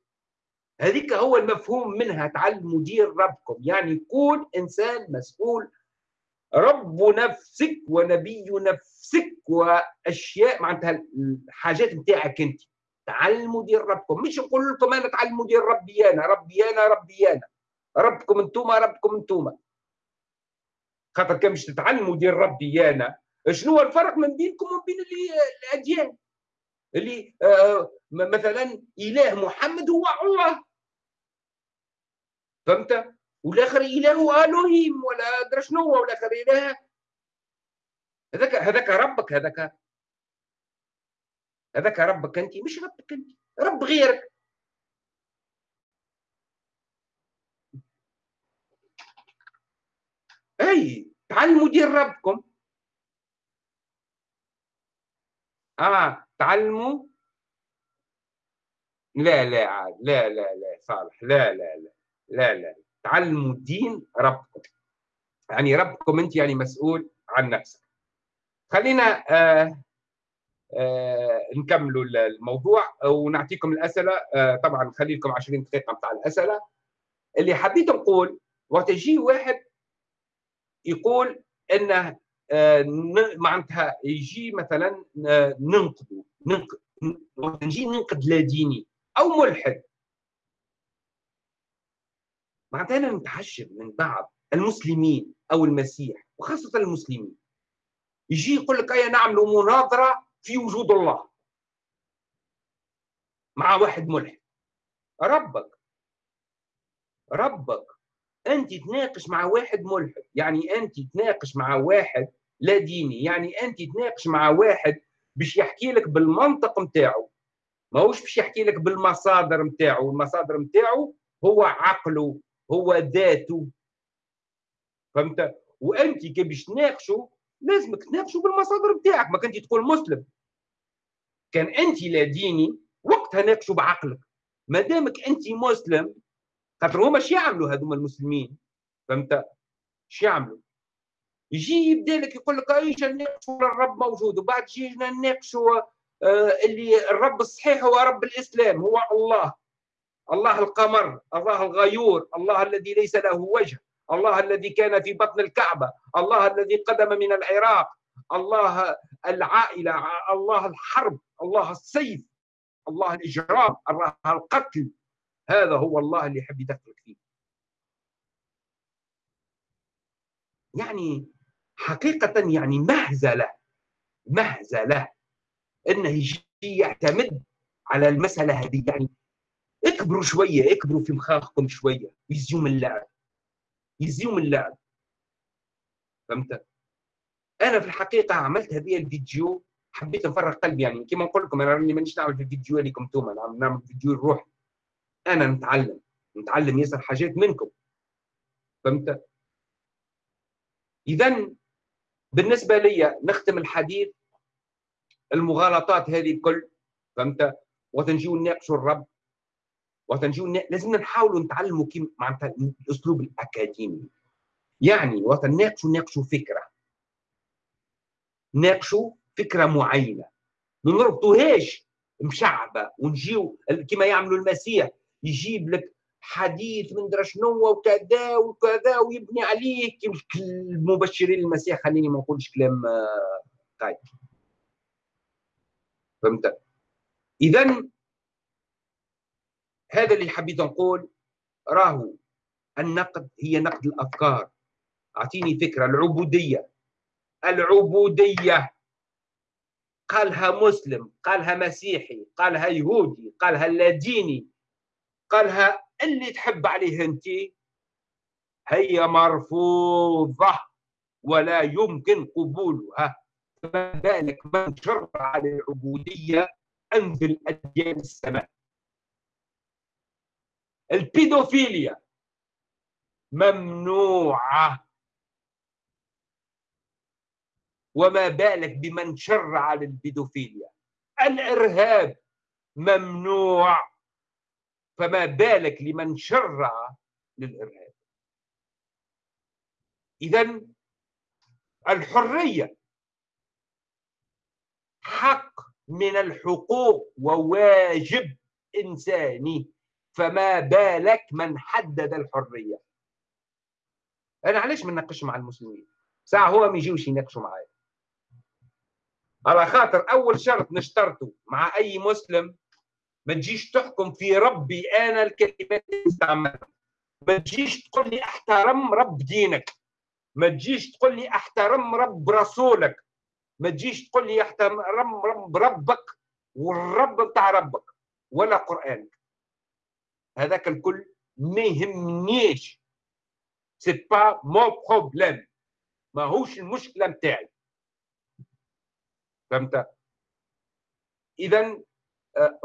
هذيك هو المفهوم منها تعلموا دين ربكم. يعني كون إنسان مسؤول رب نفسك ونبي نفسك وأشياء معناتها الحاجات نتاعك أنت. تعلموا دين ربكم. مش نقول لكم أنا تعلموا دين ربي أنا ربي أنا ربي أنا. ربكم أنتم ربكم أنتم خاطر كان باش تتعلموا دين ربي أنا شنو الفرق من بينكم وبين الأديان؟ اللي آه مثلا إله محمد هو الله فهمت؟ والآخر إله الوهيم ولا ادري شنو هو والآخر إله. هذاك هذاك ربك هذاك. هذاك ربك أنت مش ربك أنت رب غيرك. أي تعلموا دين ربكم. آه. تعلموا؟ لا لا عاد لا لا لا صالح لا لا لا لا لا تعلموا الدين ربكم. يعني ربكم انت يعني مسؤول عن نفسك. خلينا آه آه نكملوا الموضوع ونعطيكم الأسئلة. آه طبعا نخلي لكم 20 دقيقة بتاع الأسئلة. اللي حبيت نقول وقت يجي واحد يقول إنه آه معناتها يجي مثلا آه، ننقد نجي ننقد لا ديني أو ملحد. معناتها أنا نتعجب من بعض المسلمين أو المسيح وخاصة المسلمين. يجي يقول لك ايا نعملوا مناظرة في وجود الله. مع واحد ملحد. ربك. ربك. أنت تناقش مع واحد ملحد. يعني أنت تناقش مع واحد لا ديني. يعني أنت تناقش مع واحد باش يحكي لك بالمنطق نتاعو. ماهوش باش يحكي لك بالمصادر نتاعو. المصادر نتاعو هو عقله هو ذاته. فهمت؟ وأنت كي باش تناقشوا لازمك تناقشوا بالمصادر بتاعك ما كنت تقول مسلم. كان أنت لا ديني وقتها ناقشوا بعقلك. ما دامك أنت مسلم خاطر هما شو يعملوا هذوما المسلمين. فهمت؟ شو يعملوا. يجي يبدا لك يقول لك إيش الرب موجود. وبعد جينا نناقشوا آه اللي الرب الصحيح هو رب الإسلام هو الله. الله القمر الله الغيور الله الذي ليس له وجه الله الذي كان في بطن الكعبة الله الذي قدم من العراق الله العائلة الله الحرب الله السيف الله الإجرام الله القتل. هذا هو الله اللي يحب يدخلك فيه. يعني حقيقة يعني مهزلة مهزلة إنه يجي يعتمد على المسألة هذه. يعني اكبروا شوية اكبروا في مخاخكم شوية. يزيوم اللعب يزيوم اللعب فهمت؟ أنا في الحقيقة عملت هذه الفيديو حبيت نفرغ قلبي. يعني كما نقول لكم أنا راني مانيش نعمل في الفيديو لكم أنتم نعمل, نعمل فيديو الروح أنا نتعلم نتعلم ياسر حاجات منكم. فهمت؟ اذا بالنسبة لي نختم الحديث المغالطات هذه الكل فهمت؟ وتنجيو نناقشوا الرب وتنجيو لازم نحاولوا نتعلموا كيف معناتها الأسلوب الأكاديمي. يعني وتناقشوا ناقشوا فكرة. ناقشوا فكرة معينة. ما نربطوهاش مشعبه ونجيو كما يعملوا المسيح يجيب لك حديث من درا شنو وكذا وكذا ويبني عليه المبشرين المسيح خليني ما نقولش كلام آه، فهمت؟ اذا هذا اللي حبيت نقول راهو النقد هي نقد الأفكار. أعطيني فكرة العبودية. العبودية. قالها مسلم قالها مسيحي قالها يهودي قالها لاديني قالها اللي تحب عليه انت. هي مرفوضة ولا يمكن قبولها. فما بالك من شرع على العبوديه انزل اديان السماء البيدوفيليا ممنوعة. وما بالك بمن شرع على البيدوفيليا الإرهاب ممنوع. فما بالك لمن شرع للإرهاب. إذا الحرية حق من الحقوق وواجب إنساني فما بالك من حدد الحرية. أنا علاش ما نناقش مع المسلمين؟ ساعة هو ما يجيوش يناقشوا معايا. على خاطر أول شرط نشترطه مع أي مسلم ما تجيش تحكم في ربي أنا الكلمات اللي استعملها ما تجيش تقول لي أحترم رب دينك. ما تجيش تقول لي أحترم رب رسولك. ما تجيش تقول لي أحترم رب ربك والرب بتاع ربك ولا قرانك هذاك الكل ما يهمنيش. c'est pas mon problème ماهوش المشكلة نتاعي فهمت؟ اذا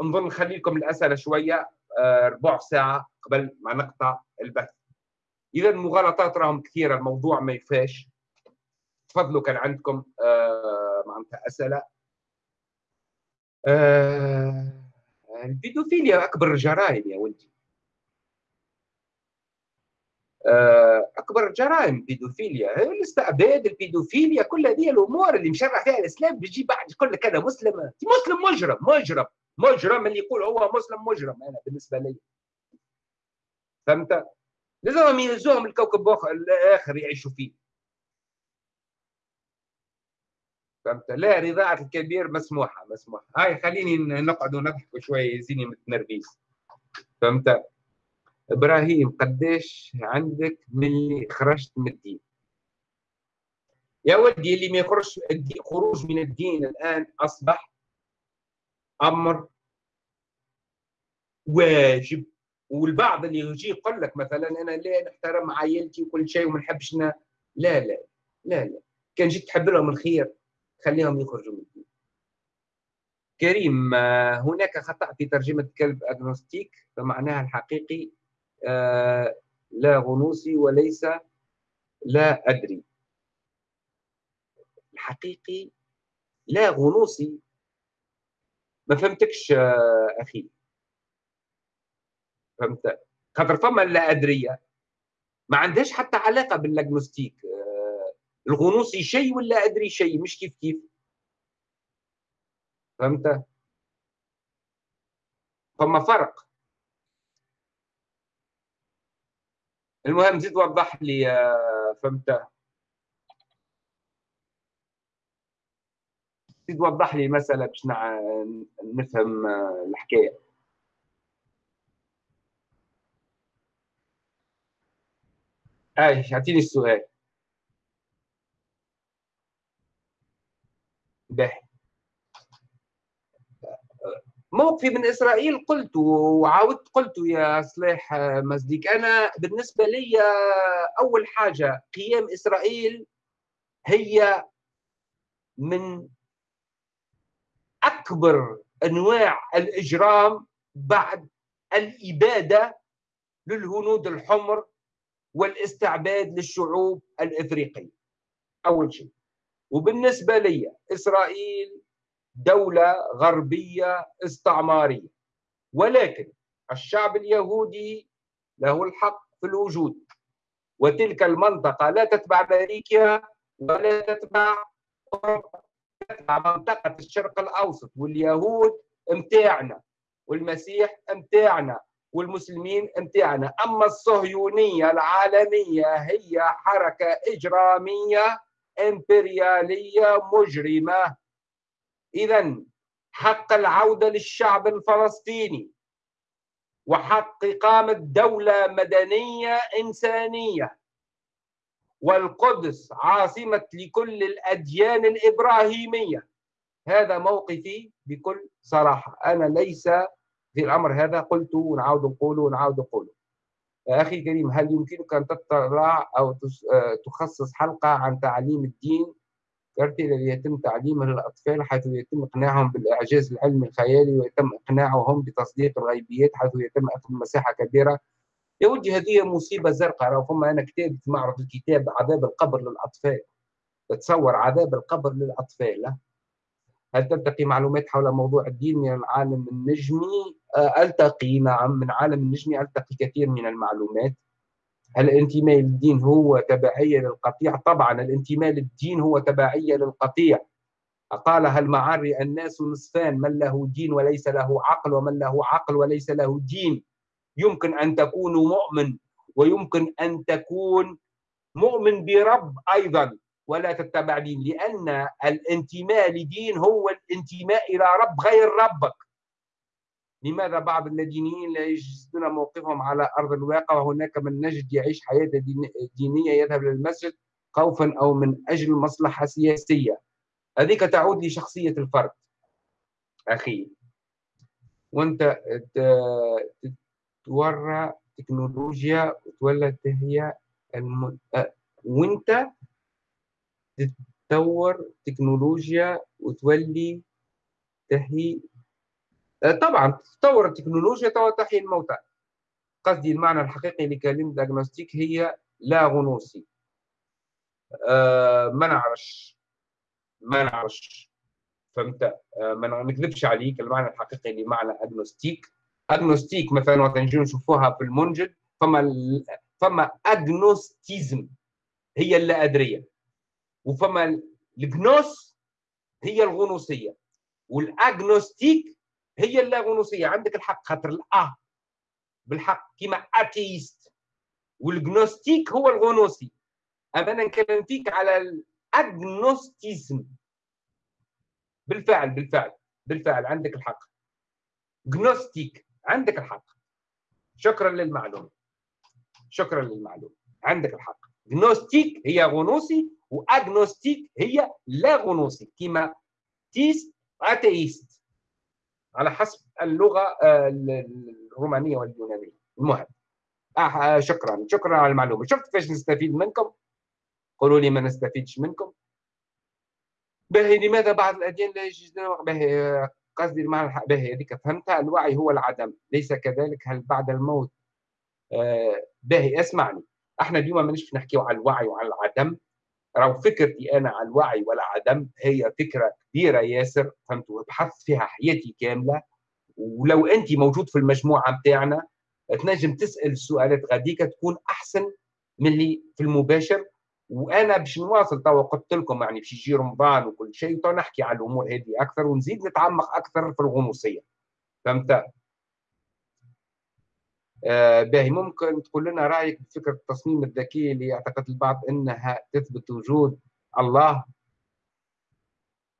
نظن نخلي لكم الاسئله شوية آه، ربع ساعة قبل ما نقطع البث. إذا المغالطات راهم كثيرة الموضوع ما يفاش تفضلوا كان عندكم آه، معناتها أسئلة. البيدوفيليا أكبر الجرائم يا ولدي. أكبر الجرائم البيدوفيليا الاستعباد البيدوفيليا كل هذه الأمور اللي مشرع فيها الإسلام بيجي بعد يقول لك أنا مسلم مسلم مجرم مجرم. مجرم اللي يقول هو مسلم مجرم أنا بالنسبة لي. فهمت؟ لازم يهزوهم الكوكب الآخر يعيشوا فيه. فهمت؟ لا رضاعة الكبير مسموحة مسموحة. هاي خليني نقعد ونضحك شوية يزيني متنرفيز فهمت؟ إبراهيم قديش عندك من اللي خرجت من الدين؟ يا ولدي اللي ما يخرج خروج من الدين الآن أصبح أمر واجب. والبعض اللي يجي يقول لك مثلا أنا لا نحترم عائلتي وكل شيء وما نحبش لا لا لا لا. كان جيت تحب لهم الخير خليهم يخرجوا من الدين. كريم هناك خطأ في ترجمة كلب أجنوستيك فمعناها الحقيقي لا غنوصي وليس لا أدري. الحقيقي لا غنوصي ما فهمتكش أخي. فهمت؟ خاطر فما لا أدرية ما عندهاش حتى علاقة باللاجنوستيك الغنوصي شيء ولا أدري شيء مش كيف كيف. فهمت؟ فما فرق. المهم زيد وضح لي فهمت؟ زيد وضح لي المسألة باش نفهم الحكاية. اي اعطيني السؤال. باهي. موقفي من إسرائيل قلت وعاودت قلت يا صلاح مزديك. أنا بالنسبة لي أول حاجة قيام إسرائيل هي من أكبر أنواع الإجرام بعد الإبادة للهنود الحمر والاستعباد للشعوب الإفريقية. أول شيء. وبالنسبة لي إسرائيل دولة غربية استعمارية. ولكن الشعب اليهودي له الحق في الوجود. وتلك المنطقة لا تتبع أمريكا ولا تتبع أوروبا. تتبع منطقه الشرق الأوسط واليهود متاعنا والمسيح متاعنا والمسلمين متاعنا أما الصهيونية العالمية هي حركة إجرامية إمبريالية مجرمة. اذا حق العودة للشعب الفلسطيني وحق إقامة دولة مدنية إنسانية والقدس عاصمة لكل الأديان الإبراهيمية. هذا موقفي بكل صراحة. أنا ليس في الأمر هذا. قلت ونعاود نقوله ونعاود نقوله أخي الكريم هل يمكنك أن تطلع أو آه، تخصص حلقة عن تعليم الدين؟ الذي يتم تعليمه للأطفال حيث يتم إقناعهم بالإعجاز العلمي الخيالي ويتم إقناعهم بتصديق الغيبيات حيث يتم أخذ مساحة كبيرة يا ودي هذه مصيبة زرقاء. راه فما أنا كتاب معرض الكتاب عذاب القبر للأطفال تصور عذاب القبر للأطفال هل تلتقي معلومات حول موضوع الدين من العالم النجمي؟ آه، ألتقي نعم من عالم النجمي ألتقي كثير من المعلومات. هل الانتماء للدين هو تبعية للقطيع؟ طبعا الانتماء للدين هو تبعية للقطيع. قالها المعري الناس نصفان؟ من له دين وليس له عقل ومن له عقل وليس له دين؟ يمكن أن تكون مؤمن ويمكن أن تكون مؤمن برب أيضا ولا تتبع دين لأن الانتماء لدين هو الانتماء إلى رب غير ربك. لماذا بعض اللادينيين لا يجسدون موقفهم على أرض الواقع وهناك من نجد يعيش حياة دينية يذهب للمسجد خوفا أو من أجل مصلحة سياسية. هذيك تعود لشخصية الفرد. أخي وأنت تورى تكنولوجيا وتولى هي الم... وانت تتطور تكنولوجيا وتولي تحيي آه، طبعا تطور التكنولوجيا تحيي الموتى. قصدي المعنى الحقيقي لكلمة ديagnostic هي لا غنوصي أه ما نعرفش. ما نعرفش. فهمت؟ أه ما نكذبش عليك. المعنى الحقيقي لمعنى agnostique agnostique مثلا وقت نجي نشوفوها في المنجد فما فما agnosticisme هي اللا ادريه وفما ال gnose هي الغنوصية. وال agnostique هي اللاغنوصية. عندك الحق خاطر ال a بالحق كيما athéiste وال gnostique هو الغنوصي. أما أنا نكلم فيك على ال agnosticisme بالفعل بالفعل بالفعل عندك الحق. gnostique عندك الحق. شكرا للمعلومة. شكرا للمعلومة. عندك الحق. gnostique هي غنوصي و agnostique هي لا غنوصي كما théiste athéiste. على حسب اللغة آه، الرومانية واليونانية. المهم. آه شكرا. شكرا على المعلومة. شفت كيفاش نستفيد منكم؟ قولوا لي ما نستفيدش منكم. باهي لماذا بعض الأديان لا يجوز؟ باهي قصدي المعنى باهي هذيك فهمتها؟ الوعي هو العدم ليس كذلك. هل بعد الموت؟ آه باهي اسمعني. إحنا اليوم مانيش نحكيو على الوعي وعلى العدم. راهو فكرتي أنا على الوعي والعدم هي فكرة كبيرة ياسر. فهمت؟ بحثت فيها حياتي كاملة. ولو انت موجود في المجموعة بتاعنا تنجم تسأل السؤالات غاديك تكون أحسن من اللي في المباشر. وأنا باش نواصل توا قلت لكم يعني باش يجي رمضان وكل شيء تو نحكي على الأمور هذه أكثر ونزيد نتعمق أكثر في الغنوصيه فهمت؟ آه باهي ممكن تقول لنا رأيك بفكرة التصميم الذكي اللي يعتقد البعض إنها تثبت وجود الله؟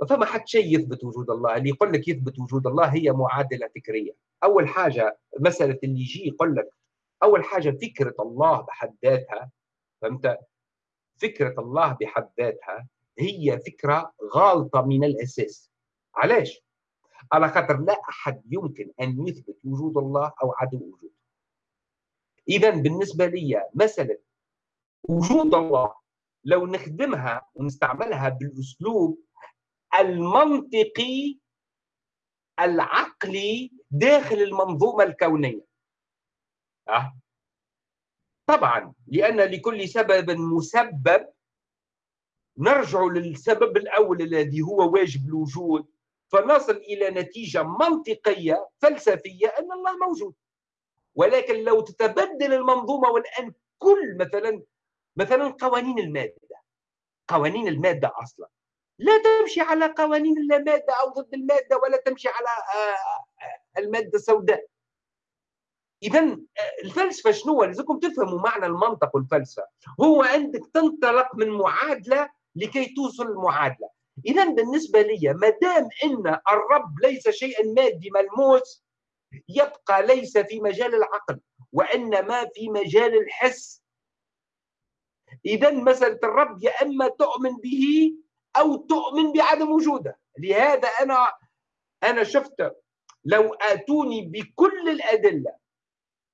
فما حد شيء يثبت وجود الله. اللي يقول لك يثبت وجود الله هي معادلة فكرية. أول حاجة مسألة اللي يجي يقول لك أول حاجة فكرة الله بحد ذاتها. فهمت؟ فكرة الله بحد ذاتها هي فكرة غالطة من الأساس. علاش؟ على خاطر لا أحد يمكن أن يثبت وجود الله أو عدم وجوده. إذا بالنسبة لي مسألة وجود الله لو نخدمها ونستعملها بالأسلوب المنطقي العقلي داخل المنظومة الكونية. أه؟ طبعا لأن لكل سبب مسبب نرجع للسبب الأول الذي هو واجب الوجود فنصل إلى نتيجة منطقية فلسفية أن الله موجود. ولكن لو تتبدل المنظومة والآن كل مثلا مثلا قوانين المادة. قوانين المادة أصلا. لا تمشي على قوانين المادة أو ضد المادة ولا تمشي على آه، آه، المادة السوداء. اذا آه، الفلسفة شنو؟ لازمكم تفهموا معنى المنطق والفلسفة. هو انك تنطلق من معادلة لكي توصل المعادله اذا بالنسبة لي ما دام إن الرب ليس شيئا مادي ملموس يبقى ليس في مجال العقل وإنما في مجال الحس. اذا مسألة الرب يا إما تؤمن به أو تؤمن بعدم وجوده. لهذا أنا أنا شفت لو آتوني بكل الأدلة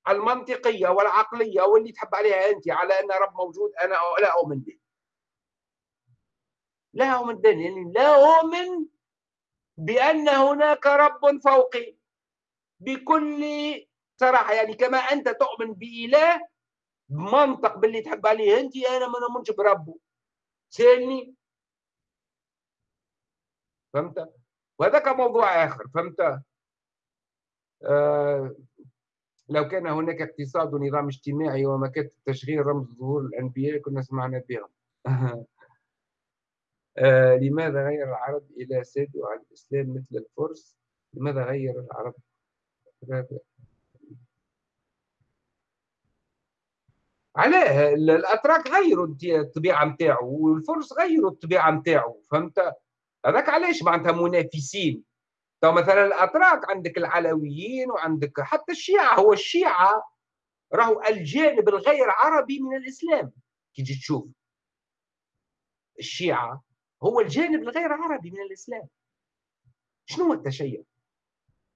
المنطقية والعقلية واللي تحب عليها أنت على أن رب موجود أنا لا أؤمن به. لا أؤمن به يعني لا أؤمن بأن هناك رب فوقي. بكل صراحة يعني كما أنت تؤمن بإله بمنطق باللي تحب عليه أنت أنا ما نؤمنش بربه. سالني فهمت؟ وهذاك موضوع آخر فهمت؟ آه لو كان هناك اقتصاد ونظام اجتماعي ومكاتب تشغيل رمز ظهور الانبياء كنا سمعنا بهم. (laughs) آه لماذا غير العرب إلى ساد على الإسلام مثل الفرس؟ لماذا غير العرب؟ علاه الأتراك غيروا الطبيعة نتاعو والفرس غيروا الطبيعة نتاعو فهمت؟ هذاك علاش معناتها منافسين؟ تو مثلا الأتراك عندك العلويين وعندك حتى الشيعة هو الشيعة راهو الجانب الغير عربي من الإسلام كي تجي تشوف الشيعة هو الجانب الغير عربي من الإسلام شنو هو التشيع؟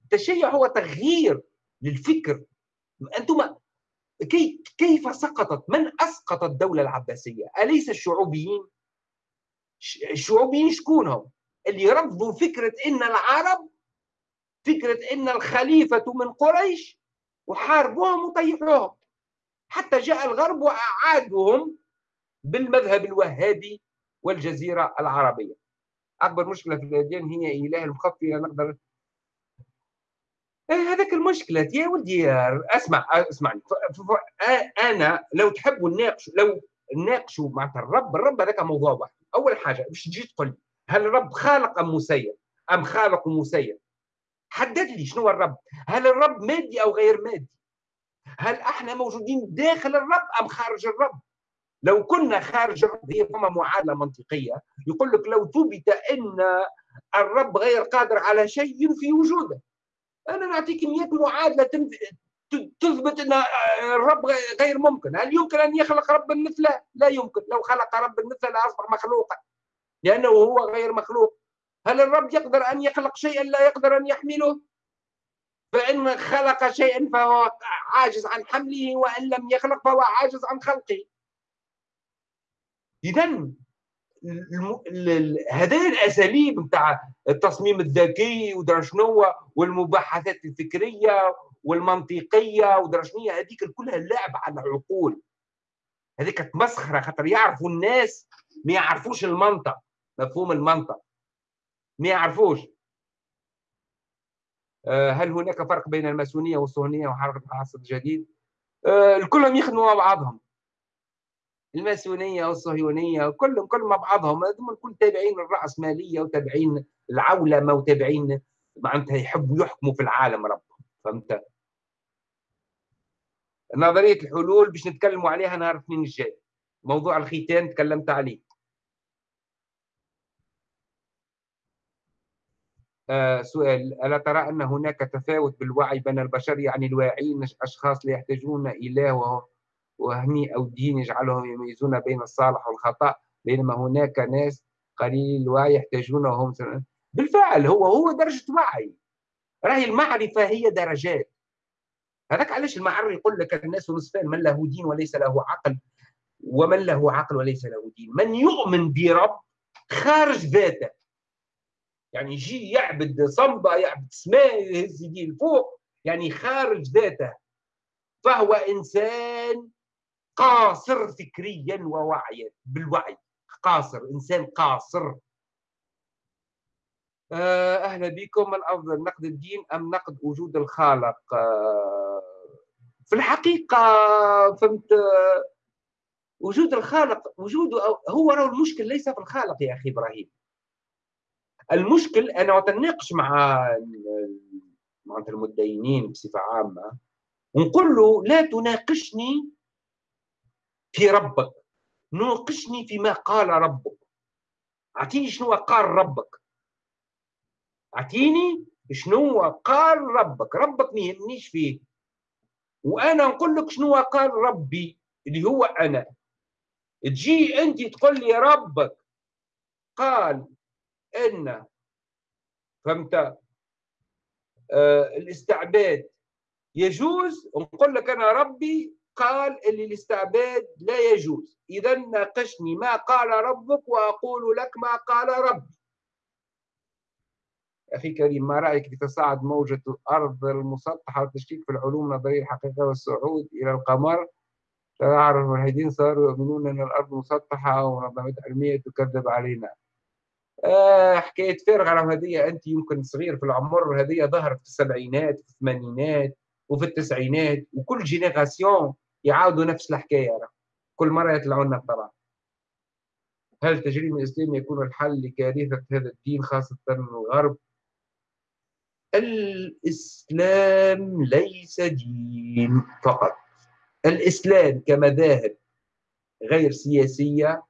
التشيع هو تغيير للفكر أنتم كي كيف سقطت من أسقط الدولة العباسية؟ أليس الشعوبيين؟ الشعوبيين شكونهم؟ اللي رفضوا فكرة إن العرب فكرة إن الخليفة من قريش وحاربوهم وطيحوهم. حتى جاء الغرب وأعادهم بالمذهب الوهابي والجزيرة العربية. أكبر مشكلة في الأديان هي إله المخفي نقدر إيه هذاك المشكلة يا ولدي أسمع أسمعني. أنا لو تحبوا نناقشوا لو نناقشوا مع الرب الرب هذاك موضوع واحد. أول حاجة باش تجي تقول هل الرب خالق أم مسير؟ أم خالق مسير؟ حدد لي شنو الرب. هل الرب مادي أو غير مادي؟ هل إحنا موجودين داخل الرب أم خارج الرب؟ لو كنا خارج الرب هي فما معادلة منطقية. يقول لك لو ثبت أن الرب غير قادر على شيء ينفي وجوده. أنا نعطيك 100 معادلة تثبت أن الرب غير ممكن. هل يمكن أن يخلق رب مثله؟ لا يمكن. لو خلق رب مثله لأصبح مخلوقا. لأنه هو غير مخلوق. هل الرب يقدر أن يخلق شيئا لا يقدر أن يحمله؟ فإن خلق شيئا فهو عاجز عن حمله وإن لم يخلق فهو عاجز عن خلقه. إذا هذه الأساليب نتاع التصميم الذكي ودرا شنو والمباحثات الفكرية والمنطقية ودرجنيه هذيك كلها لعب على العقول. هذيك تمسخره خاطر يعرفوا الناس ما يعرفوش المنطق. مفهوم المنطق. ما يعرفوش. آه، هل هناك فرق بين الماسونية والصهيونية وحركه العصر الجديد؟ آه، كلهم يخدموا مع بعضهم. الماسونية والصهيونية كلهم كلهم مع بعضهم. هذوما الكل تابعين للراسماليه وتابعين العولمه وتابعين معناتها يحبوا يحكموا في العالم ربهم. فهمت؟ نظرية الحلول باش نتكلموا عليها نهار الاثنين الجاي. موضوع الختان تكلمت عليه آه سؤال. ألا ترى أن هناك تفاوت بالوعي بين البشر؟ يعني الواعين أشخاص لا يحتاجون إله وهمي أو دين يجعلهم يميزون بين الصالح والخطأ بينما هناك ناس قليل الوعي يحتاجون وهم بالفعل هو هو درجة وعي. راهي المعرفة هي درجات. هذاك علاش المعري يقول لك الناس نصفان من له دين وليس له عقل ومن له عقل وليس له دين. من يؤمن برب خارج ذاته. يعني يجي يعبد صنبا يعبد سماء يهز يديه الفوق يعني خارج ذاته. فهو إنسان قاصر فكريا ووعيا بالوعي. قاصر إنسان قاصر. آه، أهلا بكم. من افضل نقد الدين أم نقد وجود الخالق؟ آه، في الحقيقة فهمت؟ وجود الخالق وجوده هو راه المشكل ليس في الخالق يا أخي إبراهيم. المشكل أنا أتناقش مع مع المدينين بصفة عامة ونقول له لا تناقشني في ربك ناقشني فيما قال ربك. أعطيني شنو قال ربك. أعطيني شنو قال ربك. ربك ما يهمنيش فيه. وأنا نقول لك شنو قال ربي اللي هو أنا. تجي أنت تقول لي ربك قال إن. فهمت؟ آه الاستعباد. يجوز؟ نقول لك أنا ربي قال اللي الاستعباد لا يجوز. إذا ناقشني ما قال ربك وأقول لك ما قال ربي. أخي كريم ما رأيك في تصاعد موجة الأرض المسطحة والتشكيك في العلوم النظرية الحقيقة والصعود إلى القمر؟ تعرف الملحدين صاروا يؤمنون أن الأرض مسطحة ومنظمات علمية تكذب علينا. آه حكاية فارغ على هذه أنت يمكن صغير في العمر هذه ظهرت في السبعينات في الثمانينات وفي التسعينات وكل جينيراسيون يعاودوا نفس الحكاية. كل مرة يطلعوا لنا طبعا هل تجريم الإسلام يكون الحل لكارثة هذا الدين خاصة الغرب؟ الإسلام ليس دين فقط. الإسلام كمذاهب غير سياسية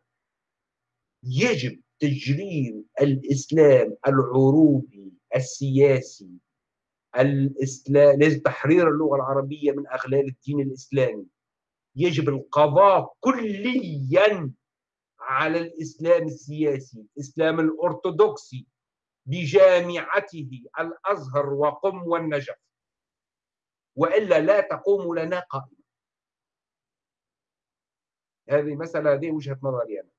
يجب تجريم الإسلام العروبي السياسي الإسلام تحرير اللغة العربية من أغلال الدين الإسلامي. يجب القضاء كليا على الإسلام السياسي الإسلام الأرثوذكسي بجامعته الأزهر وقم والنجف. وإلا لا تقوم لنا قائمه هذه مسألة هذه وجهة نظري أنا.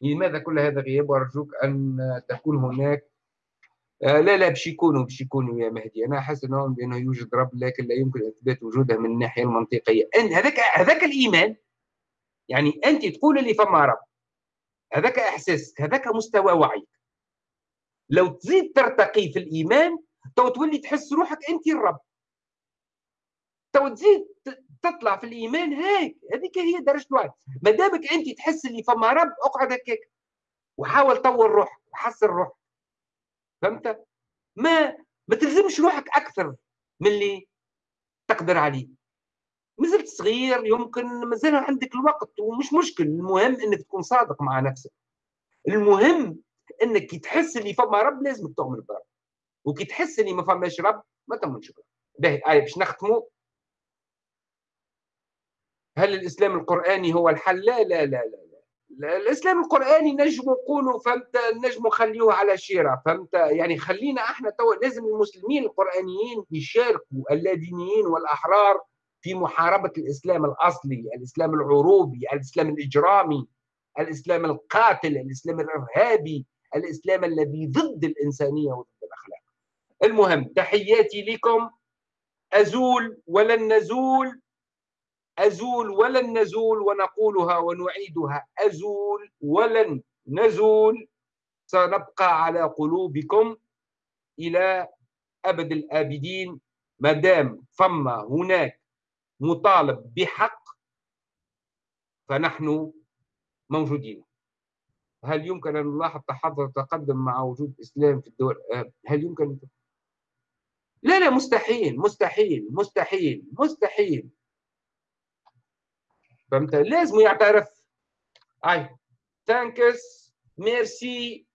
لماذا كل هذا غياب؟ وأرجوك أن تكون هناك. آه لا لا باش يكونوا باش يكونوا يا مهدي. أنا احس إنهم بأنه يوجد رب لكن لا يمكن إثبات وجوده من الناحية المنطقية. أن هذاك هذاك الإيمان يعني أنت تقول لي فما رب. هذاك احساسك هذاك مستوى وعيك. لو تزيد ترتقي في الإيمان تو تولي تحس روحك أنت الرب. تو تزيد تطلع في الإيمان هيك هذيك هي درجة الوعي ما دامك أنت تحس اللي فما رب أقعد هكاك وحاول طور روحك وحسن روحك فهمت؟ ما ما تلزمش روحك أكثر من اللي تقدر عليه. مازلت صغير يمكن مازال عندك الوقت ومش مشكل. المهم إنك تكون صادق مع نفسك. المهم إنك كي تحس اللي فما رب لازم تؤمن برب. وكي تحس اللي ما فماش رب ما تؤمنش برب. باهي آية باش نختموا هل الإسلام القرآني هو الحل؟ لا لا لا لا, لا. الإسلام القرآني نجم نقولوا فهمت نجم نخليوه على شيرة فهمت؟ يعني خلينا إحنا تو لازم المسلمين القرآنيين يشاركوا اللادينيين والأحرار في محاربة الإسلام الأصلي الإسلام العروبي الإسلام الإجرامي الإسلام القاتل الإسلام الإرهابي الإسلام الذي ضد الإنسانية وضد الأخلاق. المهم تحياتي لكم. أزول ولن نزول؟ أزول ولن نزول ونقولها ونعيدها. أزول ولن نزول. سنبقى على قلوبكم إلى أبد الآبدين. ما دام فما هناك مطالب بحق فنحن موجودين. هل يمكن أن نلاحظ تحضر تقدم مع وجود إسلام في الدول؟ هل يمكن؟ لا لا مستحيل مستحيل مستحيل مستحيل. فهمت؟ لازم يعترف. اي thanks merci.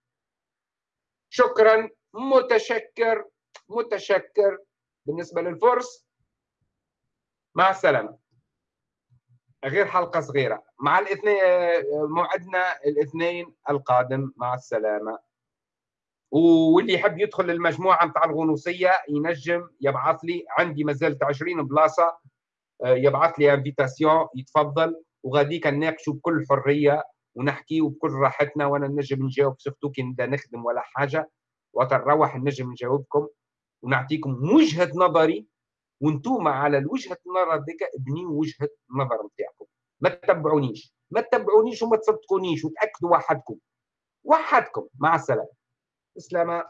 شكرا. متشكر. متشكر. بالنسبة للفرس مع السلامة. غير حلقة صغيرة. مع الاثنين موعدنا الاثنين القادم. مع السلامة. واللي يحب يدخل المجموعه نتاع الغنوصية ينجم يبعث لي. عندي ما زالت 20 بلاصة. يبعث لي invitation يتفضل. وغاديك نناقشوا بكل حرية ونحكيوا بكل راحتنا وأنا نجم نجاوب سورتو كي نبدأ نخدم ولا حاجة. وقت نروح نجم نجاوبكم. ونعطيكم وجهة نظري. وأنتم على الوجهة النظر ديك ابنيوا وجهة النظر نتاعكم. ما تتبعونيش. ما تتبعونيش وما تصدقونيش. وتأكدوا وحدكم. وحدكم. مع السلامه السلامة.